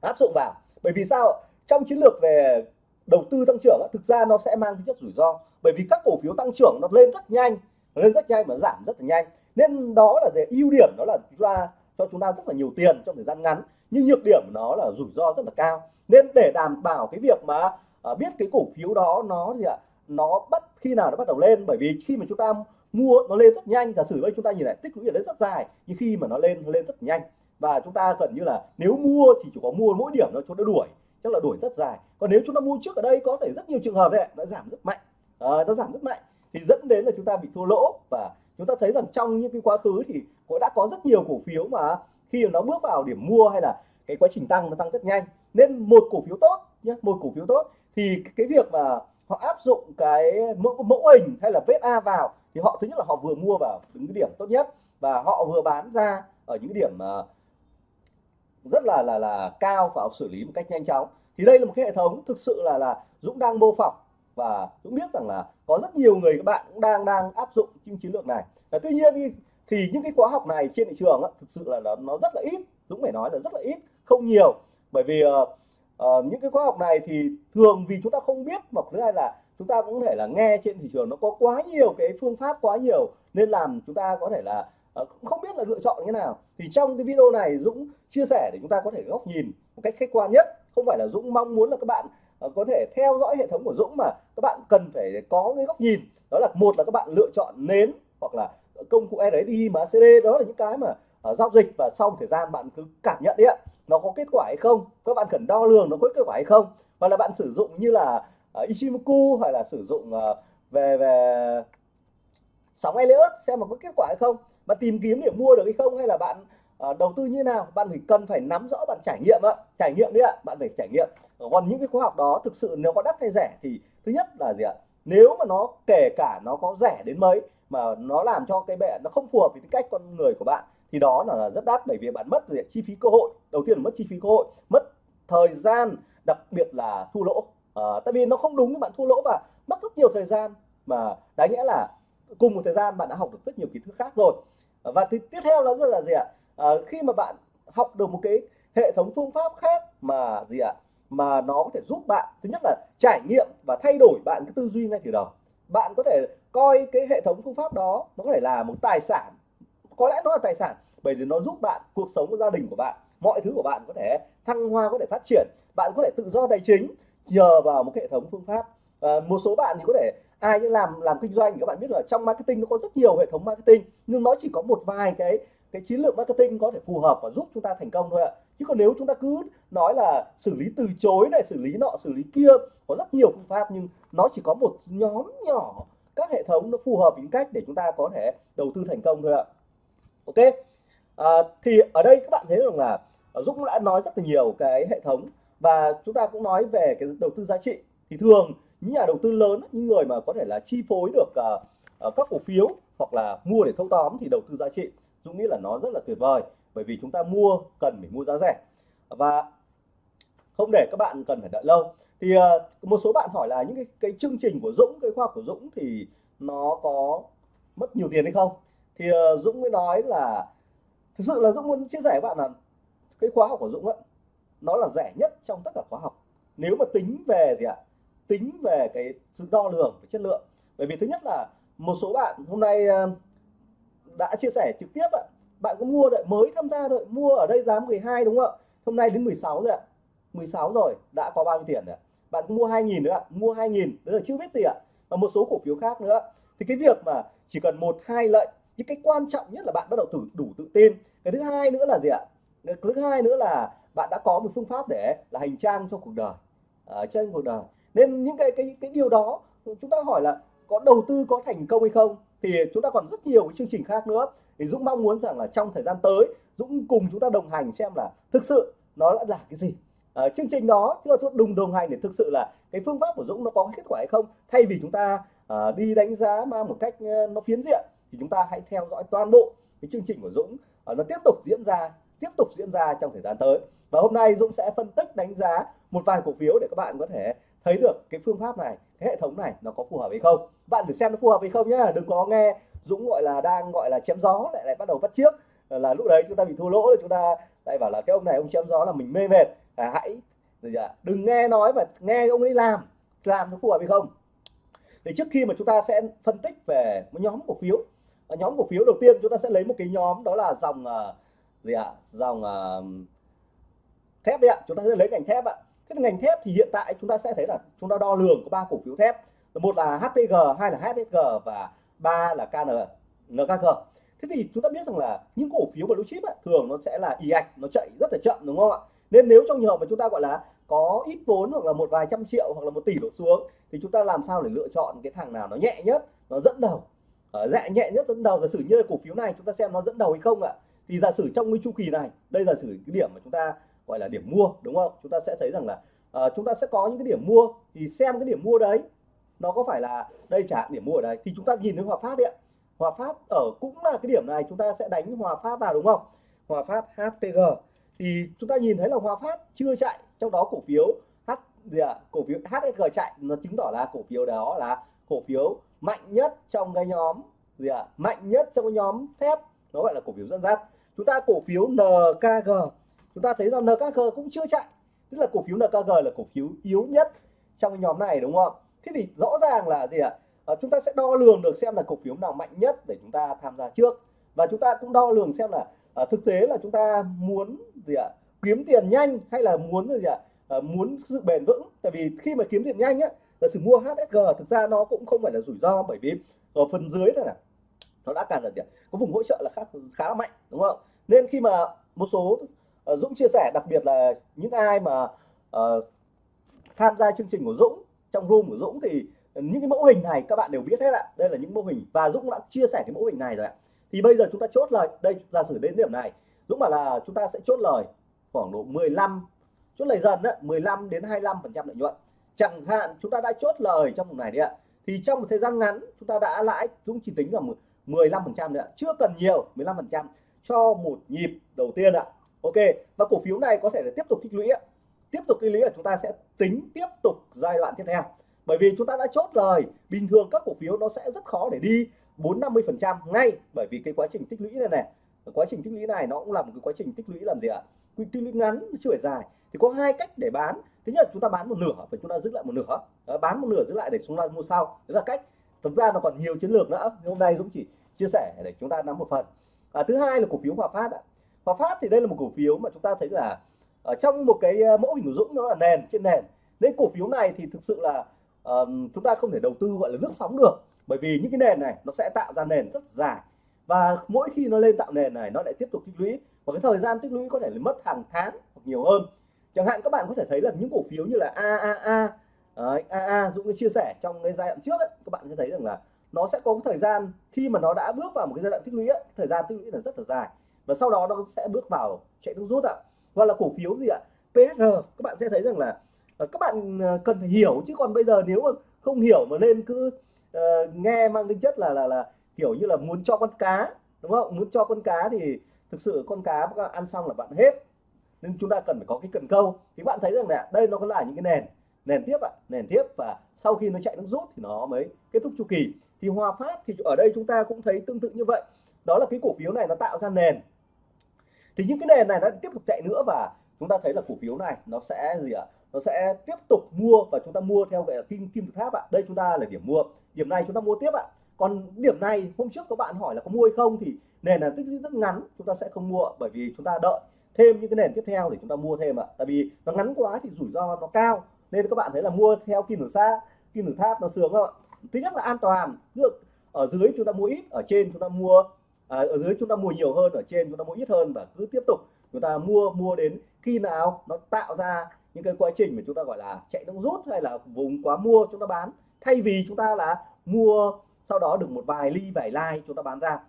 áp dụng vào. Bởi vì sao trong chiến lược về đầu tư tăng trưởng thực ra nó sẽ mang tính chất rủi ro. Bởi vì các cổ phiếu tăng trưởng nó lên rất nhanh lên rất nhanh và giảm rất là nhanh. Nên đó là về ưu điểm đó là ra cho chúng ta rất là nhiều tiền trong thời gian ngắn nhưng nhược điểm nó là rủi ro rất là cao. Nên để đảm bảo cái việc mà ờ, biết cái cổ phiếu đó nó gì ạ? Nó bắt khi nào nó bắt đầu lên? Bởi vì khi mà chúng ta mua nó lên rất nhanh giả sử đây chúng ta nhìn lại tích lũy ở đấy rất dài nhưng khi mà nó lên nó lên rất nhanh. Và chúng ta gần như là nếu mua thì chỉ có mua mỗi điểm nó cho nó đuổi chắc là đuổi rất dài. Còn nếu chúng ta mua trước ở đây có thể rất nhiều trường hợp đấy nó giảm rất mạnh. Ờ, à, nó giảm rất mạnh. Thì dẫn đến là chúng ta bị thua lỗ. Và chúng ta thấy rằng trong những cái quá khứ thì cũng đã có rất nhiều cổ phiếu mà khi nó bước vào điểm mua hay là cái quá trình tăng nó tăng rất nhanh. Nên một cổ phiếu tốt nhé một cổ phiếu tốt. Thì cái việc mà họ áp dụng cái mẫu, mẫu hình hay là vết A vào thì họ thứ nhất là họ vừa mua vào những cái điểm tốt nhất và họ vừa bán ra ở những điểm ờ, rất là là là cao và xử lý một cách nhanh chóng. Thì đây là một cái hệ thống thực sự là là Dũng đang mô phỏng và Dũng biết rằng là có rất nhiều người các bạn cũng đang đang áp dụng những chiến lược này. Và tuy nhiên thì, thì những cái khóa học này trên thị trường á, thực sự là nó, nó rất là ít Dũng phải nói là rất là ít không nhiều. Bởi vì uh, uh, những cái khóa học này thì thường vì chúng ta không biết hoặc thứ hai là chúng ta cũng có thể là nghe trên thị trường nó có quá nhiều cái phương pháp quá nhiều nên làm chúng ta có thể là uh, không biết là lựa chọn như thế nào. Thì trong cái video này Dũng chia sẻ để chúng ta có thể góc nhìn một cách khách quan nhất. Không phải là Dũng mong muốn là các bạn uh, có thể theo dõi hệ thống của Dũng mà các bạn cần phải có cái góc nhìn. Đó là một là các bạn lựa chọn nến hoặc là công cụ RSI mà CD đó là những cái mà uh, giao dịch và sau một thời gian bạn cứ cảm nhận đi ạ nó có kết quả hay không các bạn cần đo lường nó có kết quả hay không hoặc là bạn sử dụng như là uh, Ichimoku hay là sử dụng uh, về về sóng Elliott xem mà có kết quả hay không bạn tìm kiếm để mua được hay không hay là bạn uh, đầu tư như nào bạn phải cần phải nắm rõ bạn trải nghiệm ạ trải nghiệm đấy ạ bạn phải trải nghiệm. Còn những cái khóa học đó thực sự nếu có đắt hay rẻ thì thứ nhất là gì ạ nếu mà nó kể cả nó có rẻ đến mấy mà nó làm cho cái bệ nó không phù hợp với cách con người của bạn thì đó là rất đắt bởi vì bạn mất gì chi phí cơ hội. Đầu tiên là mất chi phí cơ hội mất thời gian đặc biệt là thua lỗ. À, tại vì nó không đúng bạn thua lỗ và mất rất nhiều thời gian. Mà đáng nghĩa là cùng một thời gian bạn đã học được rất nhiều kiến thức khác rồi. Và thì tiếp theo nó rất là gì ạ? À, khi mà bạn học được một cái hệ thống phương pháp khác mà gì ạ? Mà nó có thể giúp bạn thứ nhất là trải nghiệm và thay đổi bạn cái tư duy ngay từ đầu. Bạn có thể coi cái hệ thống phương pháp đó nó có thể là một tài sản có lẽ nó là tài sản bởi vì nó giúp bạn cuộc sống của gia đình của bạn mọi thứ của bạn có thể thăng hoa có thể phát triển bạn có thể tự do tài chính nhờ vào một hệ thống phương pháp. À, một số bạn thì có thể ai những làm làm kinh doanh thì các bạn biết là trong marketing nó có rất nhiều hệ thống marketing nhưng nó chỉ có một vài cái cái chiến lược marketing có thể phù hợp và giúp chúng ta thành công thôi ạ. Chứ còn nếu chúng ta cứ nói là xử lý từ chối này xử lý nọ xử lý kia có rất nhiều phương pháp nhưng nó chỉ có một nhóm nhỏ các hệ thống nó phù hợp với cách để chúng ta có thể đầu tư thành công thôi ạ ok? À, thì ở đây các bạn thấy rằng là à, Dũng đã nói rất là nhiều cái hệ thống và chúng ta cũng nói về cái đầu tư giá trị. Thì thường những nhà đầu tư lớn những người mà có thể là chi phối được uh, các cổ phiếu hoặc là mua để thâu tóm thì đầu tư giá trị Dũng nghĩ là nó rất là tuyệt vời bởi vì chúng ta mua cần phải mua giá rẻ. Và không để các bạn cần phải đợi lâu. Thì uh, một số bạn hỏi là những cái, cái chương trình của Dũng cái khoa của Dũng thì nó có mất nhiều tiền hay không? Thì uh, Dũng mới nói là thực sự là Dũng muốn chia sẻ với bạn là cái khóa học của Dũng ấy, nó là rẻ nhất trong tất cả khóa học. Nếu mà tính về gì ạ? Tính về cái sự đo lường về chất lượng. Bởi vì thứ nhất là một số bạn hôm nay ờ, đã chia sẻ trực tiếp ạ. Bạn có mua đợi mới tham gia đợi mua ở đây giá 12 đúng không ạ? Hôm nay đến 16 rồi ạ. 16 rồi đã có bao nhiêu tiền rồi bạn mua 2.000 nữa ạ. Mua 2.000 đấy là chưa biết gì ạ. Và một số cổ phiếu khác nữa. Thì cái việc mà chỉ cần một hai lệnh nhưng cái quan trọng nhất là bạn bắt đầu đủ, đủ tự tin. Cái thứ hai nữa là gì ạ? Cái thứ hai nữa là bạn đã có một phương pháp để là hành trang cho cuộc đời à, ở trên cuộc đời. Nên những cái cái cái điều đó chúng ta hỏi là có đầu tư có thành công hay không? Thì chúng ta còn rất nhiều cái chương trình khác nữa. Thì Dũng mong muốn rằng là trong thời gian tới Dũng cùng chúng ta đồng hành xem là thực sự nó đã là cái gì. Ở chương trình đó chúng ta đồng đồng hành để thực sự là cái phương pháp của Dũng nó có kết quả hay không? Thay vì chúng ta uh, đi đánh giá mà một cách uh, nó phiến diện thì chúng ta hãy theo dõi toàn bộ cái chương trình của Dũng. Uh, nó tiếp tục diễn ra tiếp tục diễn ra trong thời gian tới. Và hôm nay Dũng sẽ phân tích đánh giá một vài cổ phiếu để các bạn có thể thấy được cái phương pháp này cái hệ thống này nó có phù hợp hay không. Bạn thử xem nó phù hợp hay không nhá. Đừng có nghe Dũng gọi là đang gọi là chém gió lại lại bắt đầu bắt trước ờ, là lúc đấy chúng ta bị thua lỗ rồi chúng ta lại bảo là cái ông này ông chém gió là mình mê mệt. À, hãy đừng nghe nói và nghe ông ấy làm làm nó phù hợp hay không. Thì trước khi mà chúng ta sẽ phân tích về một nhóm cổ phiếu ở nhóm cổ phiếu đầu tiên chúng ta sẽ lấy một cái nhóm đó là dòng uh, gì ạ? Dòng uh, thép đấy ạ. Chúng ta sẽ lấy ngành thép ạ. Cái ngành thép thì hiện tại chúng ta sẽ thấy là chúng ta đo lường có ba cổ phiếu thép. Một là HPG hai là HSG và ba là KN NKG thế thì chúng ta biết rằng là những cổ phiếu blue chip ấy, thường nó sẽ là y ạch nó chạy rất là chậm đúng không ạ? Nên nếu trong trường hợp mà chúng ta gọi là có ít vốn hoặc là một vài trăm triệu hoặc là một tỷ đổ xuống thì chúng ta làm sao để lựa chọn cái thằng nào nó nhẹ nhất nó dẫn đầu? Ờ, ở dạ nhẹ nhất dẫn đầu. Giả sử như là cổ phiếu này chúng ta xem nó dẫn đầu hay không ạ? Thì giả sử trong cái chu kỳ này đây là sử cái điểm mà chúng ta gọi là điểm mua đúng không? Chúng ta sẽ thấy rằng là uh, chúng ta sẽ có những cái điểm mua. Thì xem cái điểm mua đấy nó có phải là đây trả điểm mua ở đây? Thì chúng ta nhìn thấy hòa phát đấy hòa phát ở cũng là cái điểm này chúng ta sẽ đánh hòa phát vào đúng không? Hòa phát hpg thì chúng ta nhìn thấy là hòa phát chưa chạy trong đó cổ phiếu h gì ạ? À? cổ phiếu hsg chạy nó chứng tỏ là cổ phiếu đó là cổ phiếu mạnh nhất trong cái nhóm gì ạ? À? mạnh nhất trong cái nhóm thép nó gọi là cổ phiếu dẫn dắt. Chúng ta cổ phiếu nkg chúng ta thấy rằng nkg cũng chưa chạy. Tức là cổ phiếu nkg là cổ phiếu yếu nhất trong cái nhóm này đúng không? Thế thì rõ ràng là gì ạ? À? chúng ta sẽ đo lường được xem là cổ phiếu nào mạnh nhất để chúng ta tham gia trước. Và chúng ta cũng đo lường xem là à, thực tế là chúng ta muốn gì ạ? Kiếm tiền nhanh hay là muốn gì ạ? À, muốn sự bền vững. Tại vì khi mà kiếm tiền nhanh á là sự mua HSG thực ra nó cũng không phải là rủi ro bởi vì ở phần dưới này, này nó đã càng là gì có vùng hỗ trợ là khá khá là mạnh đúng không? Nên khi mà một số uh, Dũng chia sẻ đặc biệt là những ai mà uh, tham gia chương trình của Dũng trong room của Dũng thì những cái mẫu hình này các bạn đều biết hết ạ. Đây là những mẫu hình và Dũng đã chia sẻ cái mẫu hình này rồi ạ. Thì bây giờ chúng ta chốt lời đây giả sử đến điểm này Dũng bảo là chúng ta sẽ chốt lời khoảng độ 15 chốt lời dần đấy 15 đến 25 phần trăm lợi nhuận chẳng hạn, chúng ta đã chốt lời trong vùng này đấy ạ. Thì trong một thời gian ngắn, chúng ta đã lãi Dũng chỉ tính là 15 phần trăm nữa chưa cần nhiều 15 phần trăm cho một nhịp đầu tiên ạ. Ok, và cổ phiếu này có thể là tiếp tục tích lũy ạ. Tiếp tục tích lũy là chúng ta sẽ tính tiếp tục giai đoạn tiếp theo. Bởi vì chúng ta đã chốt lời, bình thường các cổ phiếu nó sẽ rất khó để đi 4 50 phần trăm ngay. Bởi vì cái quá trình tích lũy này này, quá trình tích lũy này nó cũng là một cái quá trình tích lũy làm gì ạ? Quy tích lũy ngắn chưa phải dài. Thì có hai cách để bán thứ nhất chúng ta bán một nửa và chúng ta giữ lại một nửa. Đó, bán một nửa giữ lại để chúng ta mua sau. Đấy là cách. Thực ra nó còn nhiều chiến lược nữa. Hôm nay Dũng chỉ chia sẻ để chúng ta nắm một phần. À, thứ hai là cổ phiếu Hòa Phát ạ. Hòa Phát thì đây là một cổ phiếu mà chúng ta thấy là ở trong một cái ờ, mẫu hình của Dũng nó là nền trên nền. Nên cổ phiếu này thì thực sự là uh, chúng ta không thể đầu tư gọi là lướt sóng được. Bởi vì những cái nền này nó sẽ tạo ra nền rất dài. Và mỗi khi nó lên tạo nền này nó lại tiếp tục tích lũy. Và cái thời gian tích lũy có thể là mất hàng tháng hoặc nhiều hơn chẳng hạn các bạn có thể thấy là những cổ phiếu như là AAA Đấy, AA Dũng chia sẻ trong cái giai đoạn trước ấy, các bạn sẽ thấy rằng là nó sẽ có thời gian khi mà nó đã bước vào một cái giai đoạn tích lũy ấy, thời gian tích lũy là rất là dài. Và sau đó nó sẽ bước vào chạy nước rút ạ. Hoặc là cổ phiếu gì ạ? PSR các bạn sẽ thấy rằng là ờ, các bạn ờ, cần phải hiểu chứ còn bây giờ nếu mà không hiểu mà nên cứ uh, nghe mang tính chất là là là kiểu như là muốn cho con cá đúng không? Muốn cho con cá thì thực sự con cá ăn xong là bạn hết nên chúng ta cần phải có cái cần câu. Thì bạn thấy rằng là đây nó có là những cái nền. Nền tiếp ạ, nền tiếp. Và sau khi nó chạy nước rút thì nó mới kết thúc chu kỳ. Thì Hòa Phát thì ở đây chúng ta cũng thấy tương tự như vậy. Đó là cái cổ phiếu này nó tạo ra nền. Thì những cái nền này nó tiếp tục chạy nữa và chúng ta thấy là cổ phiếu này nó sẽ gì ạ? Nó sẽ tiếp tục mua và chúng ta mua theo cái kim kim tự tháp ạ. Đây chúng ta là điểm mua. Điểm này chúng ta mua tiếp ạ. Còn điểm này hôm trước các bạn hỏi là có mua hay không thì nền là tích lũy rất ngắn. Chúng ta sẽ không mua bởi vì chúng ta đợi thêm những cái nền tiếp theo để chúng ta mua thêm ạ tại vì nó ngắn quá thì rủi ro nó cao nên các bạn thấy là mua theo kim tự xa kim tự tháp nó sướng không ạ thứ nhất là an toàn được ở dưới chúng ta mua ít ở trên chúng ta mua à, ở dưới chúng ta mua nhiều hơn ở trên chúng ta mua ít hơn và cứ tiếp tục chúng ta mua mua đến khi nào nó tạo ra những cái quá trình mà chúng ta gọi là chạy đông rút hay là vùng quá mua chúng ta bán thay vì chúng ta là mua sau đó được một vài ly vài like chúng ta bán ra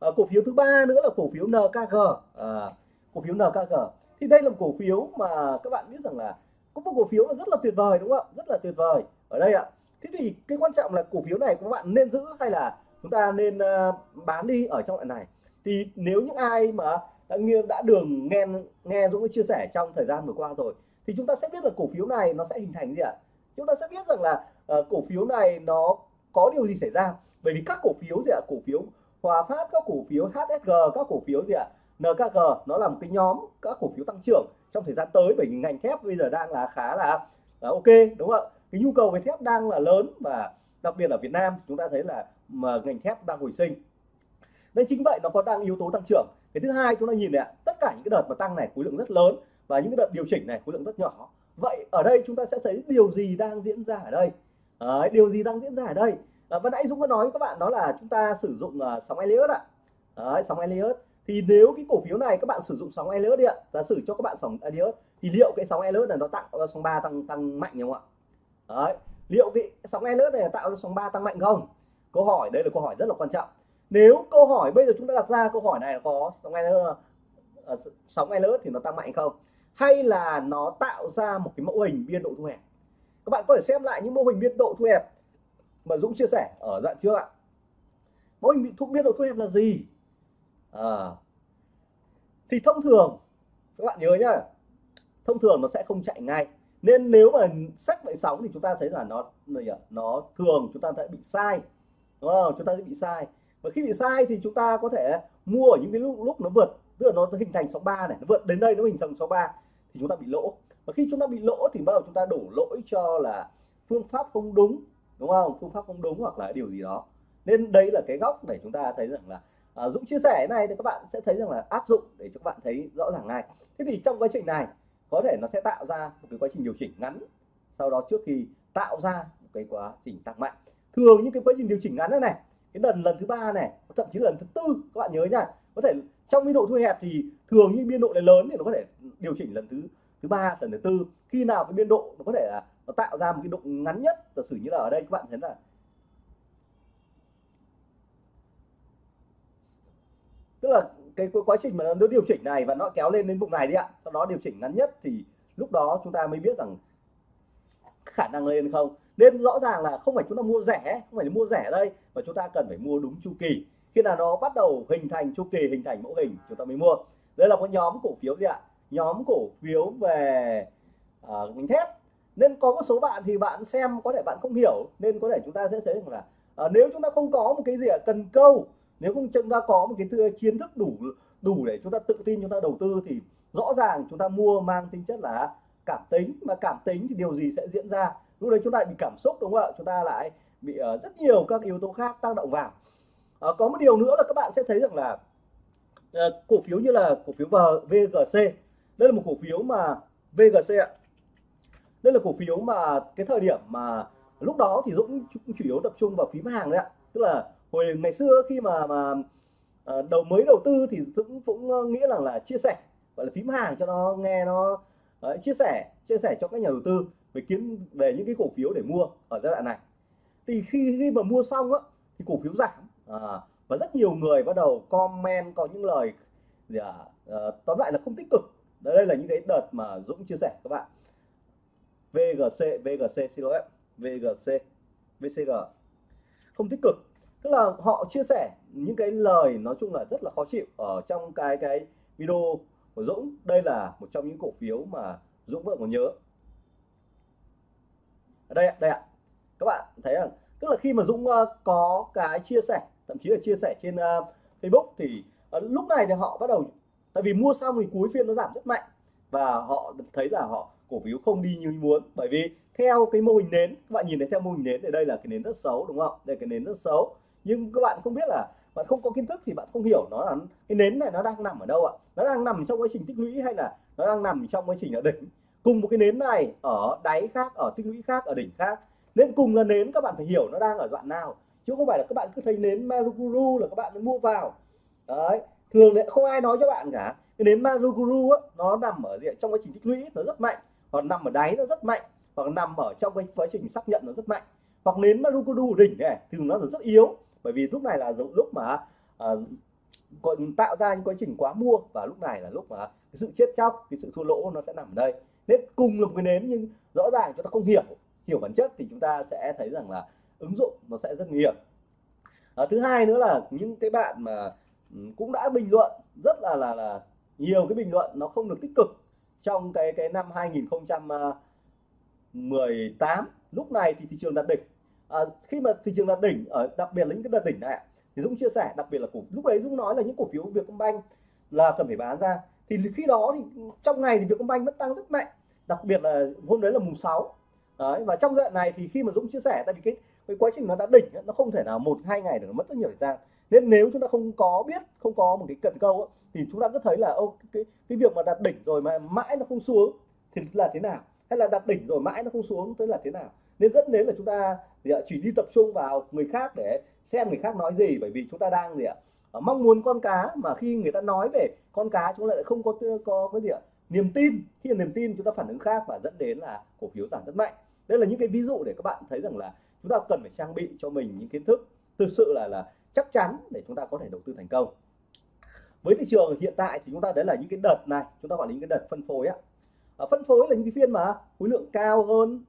à, cổ phiếu thứ ba nữa là cổ phiếu NKG à, cổ phiếu NKG thì đây là một cổ phiếu mà các bạn biết rằng là có một cổ phiếu là rất là tuyệt vời đúng không ạ? Rất là tuyệt vời ở đây ạ. Thế thì cái quan trọng là cổ phiếu này các bạn nên giữ hay là chúng ta nên uh, bán đi ở trong đoạn này? Thì nếu những ai mà đã nghe đã đường nghe nghe Dũng chia sẻ trong thời gian vừa qua rồi thì chúng ta sẽ biết là cổ phiếu này nó sẽ hình thành gì ạ? Chúng ta sẽ biết rằng là uh, cổ phiếu này nó có điều gì xảy ra? Bởi vì các cổ phiếu gì ạ? Cổ phiếu Hòa Phát các cổ phiếu HSG các cổ phiếu gì ạ? NKG nó là một cái nhóm các cổ phiếu tăng trưởng trong thời gian tới bởi vì ngành thép bây giờ đang là khá là, là ok đúng không ạ? Cái nhu cầu về thép đang là lớn và đặc biệt ở Việt Nam chúng ta thấy là mà ngành thép đang hồi sinh. Nên chính vậy nó có đang yếu tố tăng trưởng. Cái thứ hai chúng ta nhìn này tất cả những cái đợt mà tăng này khối lượng rất lớn và những cái đợt điều chỉnh này khối lượng rất nhỏ. Vậy ở đây chúng ta sẽ thấy điều gì đang diễn ra ở đây? À, điều gì đang diễn ra ở đây? À, vừa nãy Dũng có nói với các bạn đó là chúng ta sử dụng uh, sóng Elliott ạ. À. sóng Elliott thì nếu cái cổ phiếu này các bạn sử dụng sóng Elliott đi ạ, giả sử cho các bạn sóng Elliott, thì liệu cái sóng Elliott này nó tạo ra sóng 3 tăng tăng mạnh không ạ? Đấy, liệu cái sóng Elliott này tạo ra sóng 3 tăng mạnh không? Câu hỏi, đây là câu hỏi rất là quan trọng. Nếu câu hỏi, bây giờ chúng ta đặt ra câu hỏi này là có sóng Elliott à, sóng Elliott thì nó tăng mạnh không? Hay là nó tạo ra một cái mẫu hình biên độ thu hẹp? Các bạn có thể xem lại những mô hình biên độ thu hẹp mà Dũng chia sẻ ở đoạn trước ạ. Mô hình thu, biên độ thu hẹp là gì? À, thì thông thường các bạn nhớ nhá thông thường nó sẽ không chạy ngay. Nên nếu mà sách vậy sóng thì chúng ta thấy là nó nó thường chúng ta sẽ bị sai đúng không? Chúng ta sẽ bị sai. Và khi bị sai thì chúng ta có thể mua ở những cái lúc, lúc nó vượt tức là nó hình thành sóng 3 này nó vượt đến đây nó hình thành sóng 3 thì chúng ta bị lỗ. Và khi chúng ta bị lỗ thì bắt đầu chúng ta đổ lỗi cho là phương pháp không đúng đúng không? Phương pháp không đúng hoặc là điều gì đó. Nên đây là cái góc để chúng ta thấy rằng là à, Dũng chia sẻ này thì các bạn sẽ thấy rằng là áp dụng để cho các bạn thấy rõ ràng ngay. Thế thì trong quá trình này có thể nó sẽ tạo ra một cái quá trình điều chỉnh ngắn sau đó trước khi tạo ra một cái quá trình tăng mạnh. Thường những cái quá trình điều chỉnh ngắn này này cái lần lần thứ ba này thậm chí lần thứ tư các bạn nhớ nha có thể trong biên độ thu hẹp thì thường những biên độ này lớn thì nó có thể điều chỉnh lần thứ thứ ba lần thứ tư. Khi nào cái biên độ nó có thể là nó tạo ra một cái độ ngắn nhất giả sử như là ở đây các bạn thấy là tức là cái quá trình mà nó điều chỉnh này và nó kéo lên đến vùng này đi ạ. Sau đó điều chỉnh ngắn nhất thì lúc đó chúng ta mới biết rằng khả năng lên không. Nên rõ ràng là không phải chúng ta mua rẻ không phải mua rẻ đây mà chúng ta cần phải mua đúng chu kỳ. Khi nào nó bắt đầu hình thành chu kỳ hình thành mẫu hình chúng ta mới mua. Đây là một nhóm cổ phiếu gì ạ? Nhóm cổ phiếu về à, uh, ngành thép. Nên có một số bạn thì bạn xem có thể bạn không hiểu nên có thể chúng ta sẽ thấy rằng là uh, nếu chúng ta không có một cái gì cần câu nếu không chúng ta có một cái kiến thức đủ đủ để chúng ta tự tin chúng ta đầu tư thì rõ ràng chúng ta mua mang tính chất là cảm tính. Mà cảm tính thì điều gì sẽ diễn ra? Lúc đấy chúng ta bị cảm xúc đúng không ạ? Chúng ta lại bị uh, rất nhiều các yếu tố khác tác động vào. Uh, có một điều nữa là các bạn sẽ thấy rằng là uh, cổ phiếu như là cổ phiếu VGC đây là một cổ phiếu mà VGC ạ. Đây là cổ phiếu mà cái thời điểm mà lúc đó thì Dũng chủ yếu tập trung vào phím hàng đấy ạ. Tức là hồi ngày xưa khi mà mà à, đầu mới đầu tư thì Dũng cũng ờ, nghĩ rằng là chia sẻ gọi là phím hàng cho nó nghe nó đấy, chia sẻ chia sẻ cho các nhà đầu tư về kiến về những cái cổ phiếu để mua ở giai đoạn này. Thì khi khi mà mua xong á thì cổ phiếu giảm à, và rất nhiều người bắt đầu comment có những lời gì à, à, tóm lại là không tích cực. Đây là những cái đợt mà Dũng chia sẻ các bạn. VGC VGC xin lỗi VGC VCG không tích cực tức là họ chia sẻ những cái lời nói chung là rất là khó chịu ở trong cái cái video của Dũng. Đây là một trong những cổ phiếu mà Dũng vẫn còn nhớ. Ở đây đây ạ. Các bạn thấy rằng tức là khi mà Dũng ờ, có cái chia sẻ, thậm chí là chia sẻ trên ờ, Facebook thì ờ, lúc này thì họ bắt đầu, tại vì mua xong thì cuối phiên nó giảm rất mạnh và họ thấy là họ cổ phiếu không đi như muốn. Bởi vì theo cái mô hình nến, các bạn nhìn thấy theo mô hình nến thì đây là cái nến rất xấu, đúng không? Đây cái nến rất xấu nhưng các bạn không biết là bạn không có kiến thức thì bạn không hiểu nó là cái nến này nó đang nằm ở đâu ạ? Nó đang nằm trong quá trình tích lũy hay là nó đang nằm trong quá trình ở đỉnh? Cùng một cái nến này ở đáy khác ở tích lũy khác ở đỉnh khác. Nên cùng là nến các bạn phải hiểu nó đang ở đoạn nào. Chứ không phải là các bạn cứ thấy nến Maruguru là các bạn mua vào. Đấy thường lại không ai nói cho bạn cả. Cái nến Maruguru á, nó nằm ở diện trong quá trình tích lũy nó rất mạnh. Hoặc nằm ở đáy nó rất mạnh. Hoặc nằm ở trong cái quá trình xác nhận nó rất mạnh. Hoặc nến Maruguru đỉnh này thường nó là rất yếu bởi vì lúc này là lúc mà uh, tạo ra những quá trình quá mua và lúc này là lúc mà cái sự chết chóc cái sự thua lỗ nó sẽ nằm ở đây. Nên cùng là một cái nến nhưng rõ ràng chúng ta không hiểu hiểu bản chất thì chúng ta sẽ thấy rằng là ứng dụng nó sẽ rất nguy hiểm. À, thứ hai nữa là những cái bạn mà ừ, cũng đã bình luận rất là là là nhiều cái bình luận nó không được tích cực trong cái cái năm 2018 ờ, lúc này thì thị trường đạt đỉnh à, khi mà thị trường đạt đỉnh ở đặc biệt là những cái đợt đỉnh này thì Dũng chia sẻ đặc biệt là cổ lúc đấy Dũng nói là những cổ phiếu Vietcombank là cần phải bán ra. Thì khi đó thì trong ngày thì Vietcombank vẫn tăng rất mạnh đặc biệt là hôm đấy là mùng 6 đấy và trong giai đoạn này thì khi mà Dũng chia sẻ tại vì cái cái quá trình nó đã đỉnh nó không thể nào một hai ngày được mất rất nhiều thời gian. Nên nếu chúng ta không có biết không có một cái cận câu thì chúng ta cứ thấy là ô cái cái việc mà đạt đỉnh rồi mà mãi nó không xuống thì là thế nào? Hay là đạt đỉnh rồi mãi nó không xuống tức là thế nào? Nên dẫn đến là chúng ta chỉ đi tập trung vào người khác để xem người khác nói gì bởi vì chúng ta đang gì ạ mong muốn con cá mà khi người ta nói về con cá chúng ta lại không có có cái gì ạ niềm tin. Khi niềm tin chúng ta phản ứng khác và dẫn đến là cổ phiếu giảm rất mạnh. Đây là những cái ví dụ để các bạn thấy rằng là chúng ta cần phải trang bị cho mình những kiến thức thực sự là là chắc chắn để chúng ta có thể đầu tư thành công. Với thị trường hiện tại thì chúng ta đấy là những cái đợt này chúng ta gọi là những cái đợt phân phối á à, ờ, phân phối là những cái phiên mà khối lượng cao hơn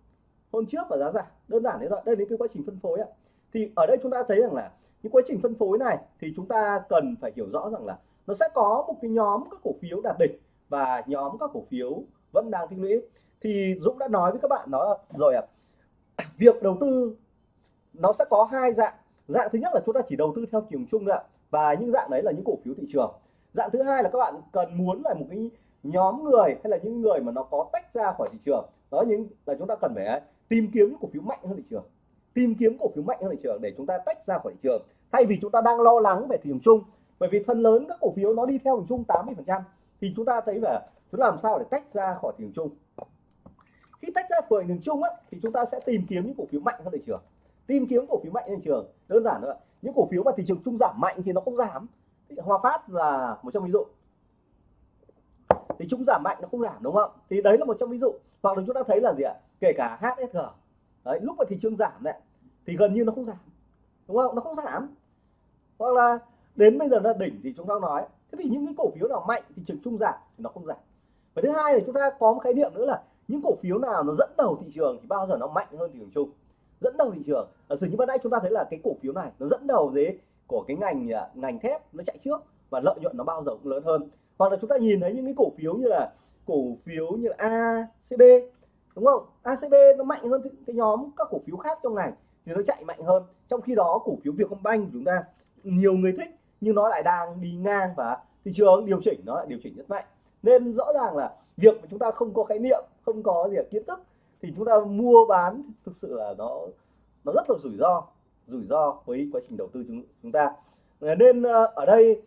hôm trước và giá giảm. Đơn giản đấy thôi. Đây là cái quá trình phân phối á thì ở đây chúng ta thấy rằng là những quá trình phân phối này thì chúng ta cần phải hiểu rõ rằng là nó sẽ có một cái nhóm các cổ phiếu đạt đỉnh và nhóm các cổ phiếu vẫn đang tích lũy. Thì Dũng đã nói với các bạn nó rồi ạ. À, (clears throat) việc đầu tư nó sẽ có hai dạng. Dạng thứ nhất là chúng ta chỉ đầu tư theo chiều chung ạ. Và những dạng đấy là những cổ phiếu thị trường. Dạng thứ hai là các bạn cần muốn là một cái nhóm người hay là những người mà nó có tách ra khỏi thị trường. Đó những là chúng ta cần phải tìm kiếm những cổ phiếu mạnh hơn thị trường. Tìm kiếm cổ phiếu mạnh hơn thị trường để chúng ta tách ra khỏi thị trường. Thay vì chúng ta đang lo lắng về thị trường chung bởi vì phần lớn các cổ phiếu nó đi theo thị trường chung 80% thì chúng ta thấy là chúng làm sao để tách ra khỏi thị trường chung? Khi tách ra khỏi thị trường chung á, thì chúng ta sẽ tìm kiếm những cổ phiếu mạnh hơn thị trường. Tìm kiếm cổ phiếu mạnh hơn thị trường. Đơn giản nữa những cổ phiếu mà thị trường chung giảm mạnh thì nó không giảm. Hòa Phát là một trong ví dụ. Thì chúng giảm mạnh nó không giảm đúng không? Thì đấy là một trong ví dụ. Hoặc là chúng ta thấy là gì ạ? Kể cả HSG đấy, lúc mà thị trường giảm đấy, thì gần như nó không giảm. Đúng không? Nó không giảm. Hoặc là đến bây giờ là đỉnh thì chúng ta nói. Thế thì những cái cổ phiếu nào mạnh thì trường chung giảm thì nó không giảm. Và thứ hai là chúng ta có một khái niệm nữa là những cổ phiếu nào nó dẫn đầu thị trường thì bao giờ nó mạnh hơn thị trường chung. Dẫn đầu thị trường. Ở sự như ban nãy chúng ta thấy là cái cổ phiếu này nó dẫn đầu dưới của cái ngành à, ngành thép, nó chạy trước và lợi nhuận nó bao giờ cũng lớn hơn. Hoặc là chúng ta nhìn thấy những cái cổ phiếu như là cổ phiếu như là ACB đúng không? ACB nó mạnh hơn cái nhóm các cổ phiếu khác trong ngành thì nó chạy mạnh hơn. Trong khi đó cổ phiếu Vietcombank của chúng ta nhiều người thích nhưng nó lại đang đi ngang và thị trường điều chỉnh nó lại điều chỉnh rất mạnh. Nên rõ ràng là việc mà chúng ta không có khái niệm, không có gì kiến thức thì chúng ta mua bán thực sự là nó nó rất là rủi ro rủi ro với quá trình đầu tư chúng chúng ta. Ờ, nên ờ, ở đây,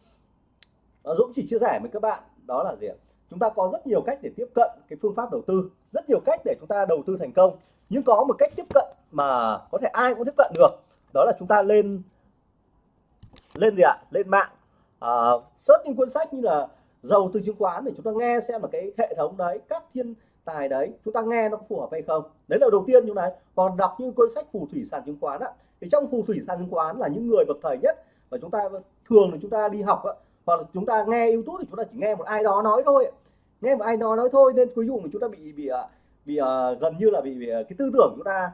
Dũng chỉ chia sẻ với các bạn đó là gì chúng ta có rất nhiều cách để tiếp cận cái phương pháp đầu tư rất nhiều cách để chúng ta đầu tư thành công. Nhưng có một cách tiếp cận mà có thể ai cũng tiếp cận được đó là chúng ta lên lên gì ạ? Lên mạng. À, search những cuốn sách như là giàu từ chứng khoán để chúng ta nghe xem là cái hệ thống đấy các thiên tài đấy chúng ta nghe nó có phù hợp hay không. Đấy là đầu tiên như này còn đọc những cuốn sách phù thủy sản chứng khoán á thì trong phù thủy sản chứng khoán là những người bậc thầy nhất và chúng ta thường là chúng ta đi học á hoặc là chúng ta nghe youtube thì chúng ta chỉ nghe một ai đó nói thôi nếu mà ai đó nói thôi nên cuối cùng chúng ta bị bị à, bị uh, gần như là bị, bị à, cái tư tưởng chúng ta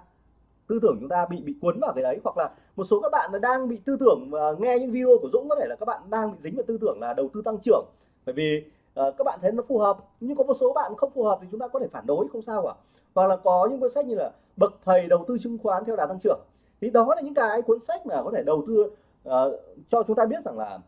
tư tưởng chúng ta bị bị cuốn vào cái đấy. Hoặc là một số các bạn đang bị tư tưởng uh, nghe những video của Dũng có thể là các bạn đang bị dính vào tư tưởng là đầu tư tăng trưởng. Bởi vì uh, các bạn thấy nó phù hợp nhưng có một số bạn không phù hợp thì chúng ta có thể phản đối không sao cả. Hoặc là có những cuốn sách như là bậc thầy đầu tư chứng khoán theo đà tăng trưởng. Thì đó là những cái cuốn sách mà có thể đầu tư uh, cho chúng ta biết rằng là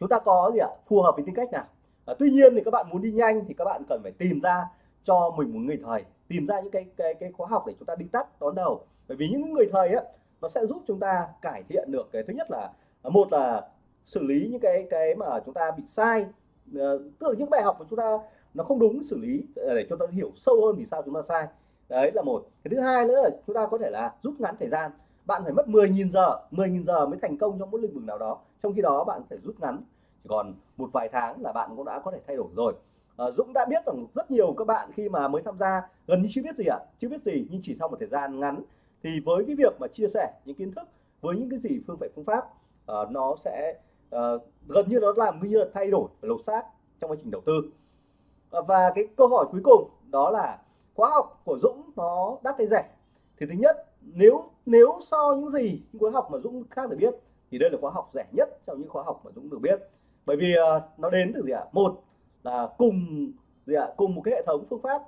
chúng ta có gì ạ? Phù hợp với tính cách nào? À, tuy nhiên thì các bạn muốn đi nhanh thì các bạn cần phải tìm ra cho mình một người thầy tìm ra những cái cái cái khóa học để chúng ta đi tắt đón đầu. Bởi vì những người thầy á nó sẽ giúp chúng ta cải thiện được cái thứ nhất là à, một là xử lý những cái cái mà chúng ta bị sai. Ờ, tức là những bài học của chúng ta nó không đúng xử lý ờ, để cho ta hiểu sâu hơn vì sao chúng ta sai. Đấy là một. Cái thứ hai nữa là chúng ta có thể là rút ngắn thời gian. Bạn phải mất 10.000 giờ 10.000 giờ mới thành công trong một lĩnh vực nào đó. Trong khi đó bạn phải rút ngắn chỉ còn một vài tháng là bạn cũng đã có thể thay đổi rồi. À, Dũng đã biết rằng rất nhiều các bạn khi mà mới tham gia gần như chưa biết gì ạ à? chưa biết gì nhưng chỉ sau một thời gian ngắn thì với cái việc mà chia sẻ những kiến thức với những cái gì phương pháp phương pháp à, nó sẽ à, gần như nó làm như là thay đổi lột xác trong quá trình đầu tư. À, và cái câu hỏi cuối cùng đó là khóa học của Dũng nó đắt hay rẻ? Thì thứ nhất nếu nếu so những gì những khóa học mà Dũng khác được biết thì đây là khóa học rẻ nhất trong những khóa học mà Dũng được biết bởi vì uh, nó đến từ gì ạ? À? một là cùng gì ạ? Cùng một cái hệ thống phương pháp.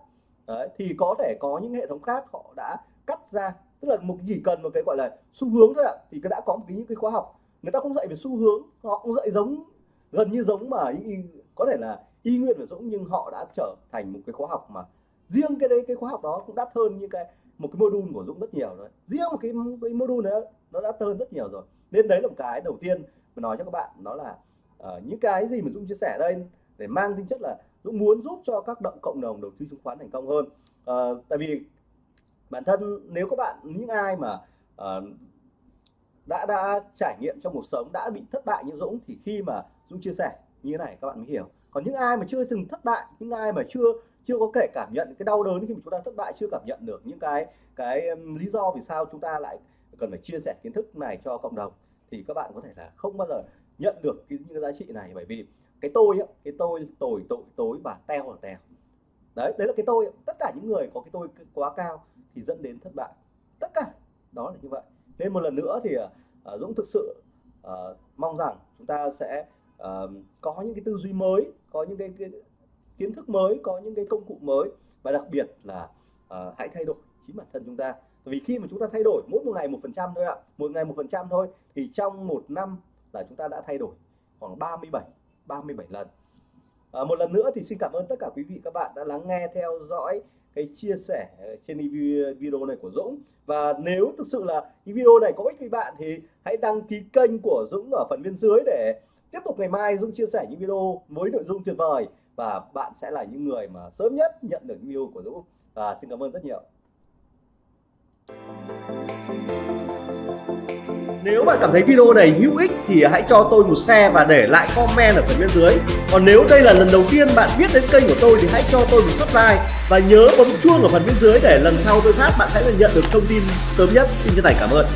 Đấy, thì có thể có những hệ thống khác họ đã cắt ra. Tức là một chỉ cần một cái gọi là xu hướng thôi ạ. Thì đã có một cái những cái khóa học. Người ta không dạy về xu hướng họ cũng dạy giống gần như giống mà y, có thể là y nguyên và giống nhưng họ đã trở thành một cái khóa học mà riêng cái đấy cái khóa học đó cũng đắt hơn như cái một cái module của Dũng rất nhiều rồi. Riêng một cái, cái module nữa nó đã hơn rất nhiều rồi. Nên đấy là một cái đầu tiên mà nói cho các bạn đó là uh, những cái gì mà Dũng chia sẻ đây để mang tính chất là Dũng muốn giúp cho các động cộng đồng đầu tư chứng khoán thành công hơn. Uh, tại vì bản thân nếu các bạn những ai mà uh, đã đã trải nghiệm trong cuộc sống đã bị thất bại như Dũng thì khi mà Dũng chia sẻ như thế này các bạn mới hiểu. Còn những ai mà chưa từng thất bại những ai mà chưa chưa có thể cảm nhận cái đau đớn khi mà chúng ta thất bại chưa cảm nhận được những cái cái lý do vì sao chúng ta lại cần phải chia sẻ kiến thức này cho cộng đồng thì các bạn có thể là không bao giờ nhận được cái, những cái giá trị này. Bởi vì cái tôi á, cái tôi tồi tội tối và teo là teo. Đấy đấy là cái tôi tất cả những người có cái tôi quá cao thì dẫn đến thất bại. Tất cả đó là như vậy. Nên một lần nữa thì uh, Dũng thực sự uh, mong rằng chúng ta sẽ uh, có những cái tư duy mới có những cái, cái kiến thức mới có những cái công cụ mới và đặc biệt là uh, hãy thay đổi chính bản thân chúng ta. Vì khi mà chúng ta thay đổi mỗi một ngày một phần trăm thôi ạ một ngày một phần trăm thôi thì trong một năm là chúng ta đã thay đổi khoảng 37 37 lần. À, một lần nữa thì xin cảm ơn tất cả quý vị các bạn đã lắng nghe theo dõi cái chia sẻ ờ, trên video này của Dũng. Và nếu thực sự là cái video này có ích với bạn thì hãy đăng ký kênh của Dũng ở phần bên dưới để tiếp tục ngày mai Dũng chia sẻ những video với nội dung tuyệt vời. Và bạn sẽ là những người mà sớm nhất nhận được video của Dũng. Và xin cảm ơn rất nhiều nếu bạn cảm thấy video này hữu ích thì hãy cho tôi một share và để lại comment ở phần bên dưới. Còn nếu đây là lần đầu tiên bạn biết đến kênh của tôi thì hãy cho tôi một subscribe và nhớ bấm chuông ở phần bên dưới để lần sau tôi phát bạn sẽ nhận được thông tin sớm nhất. Xin chân thành cảm ơn.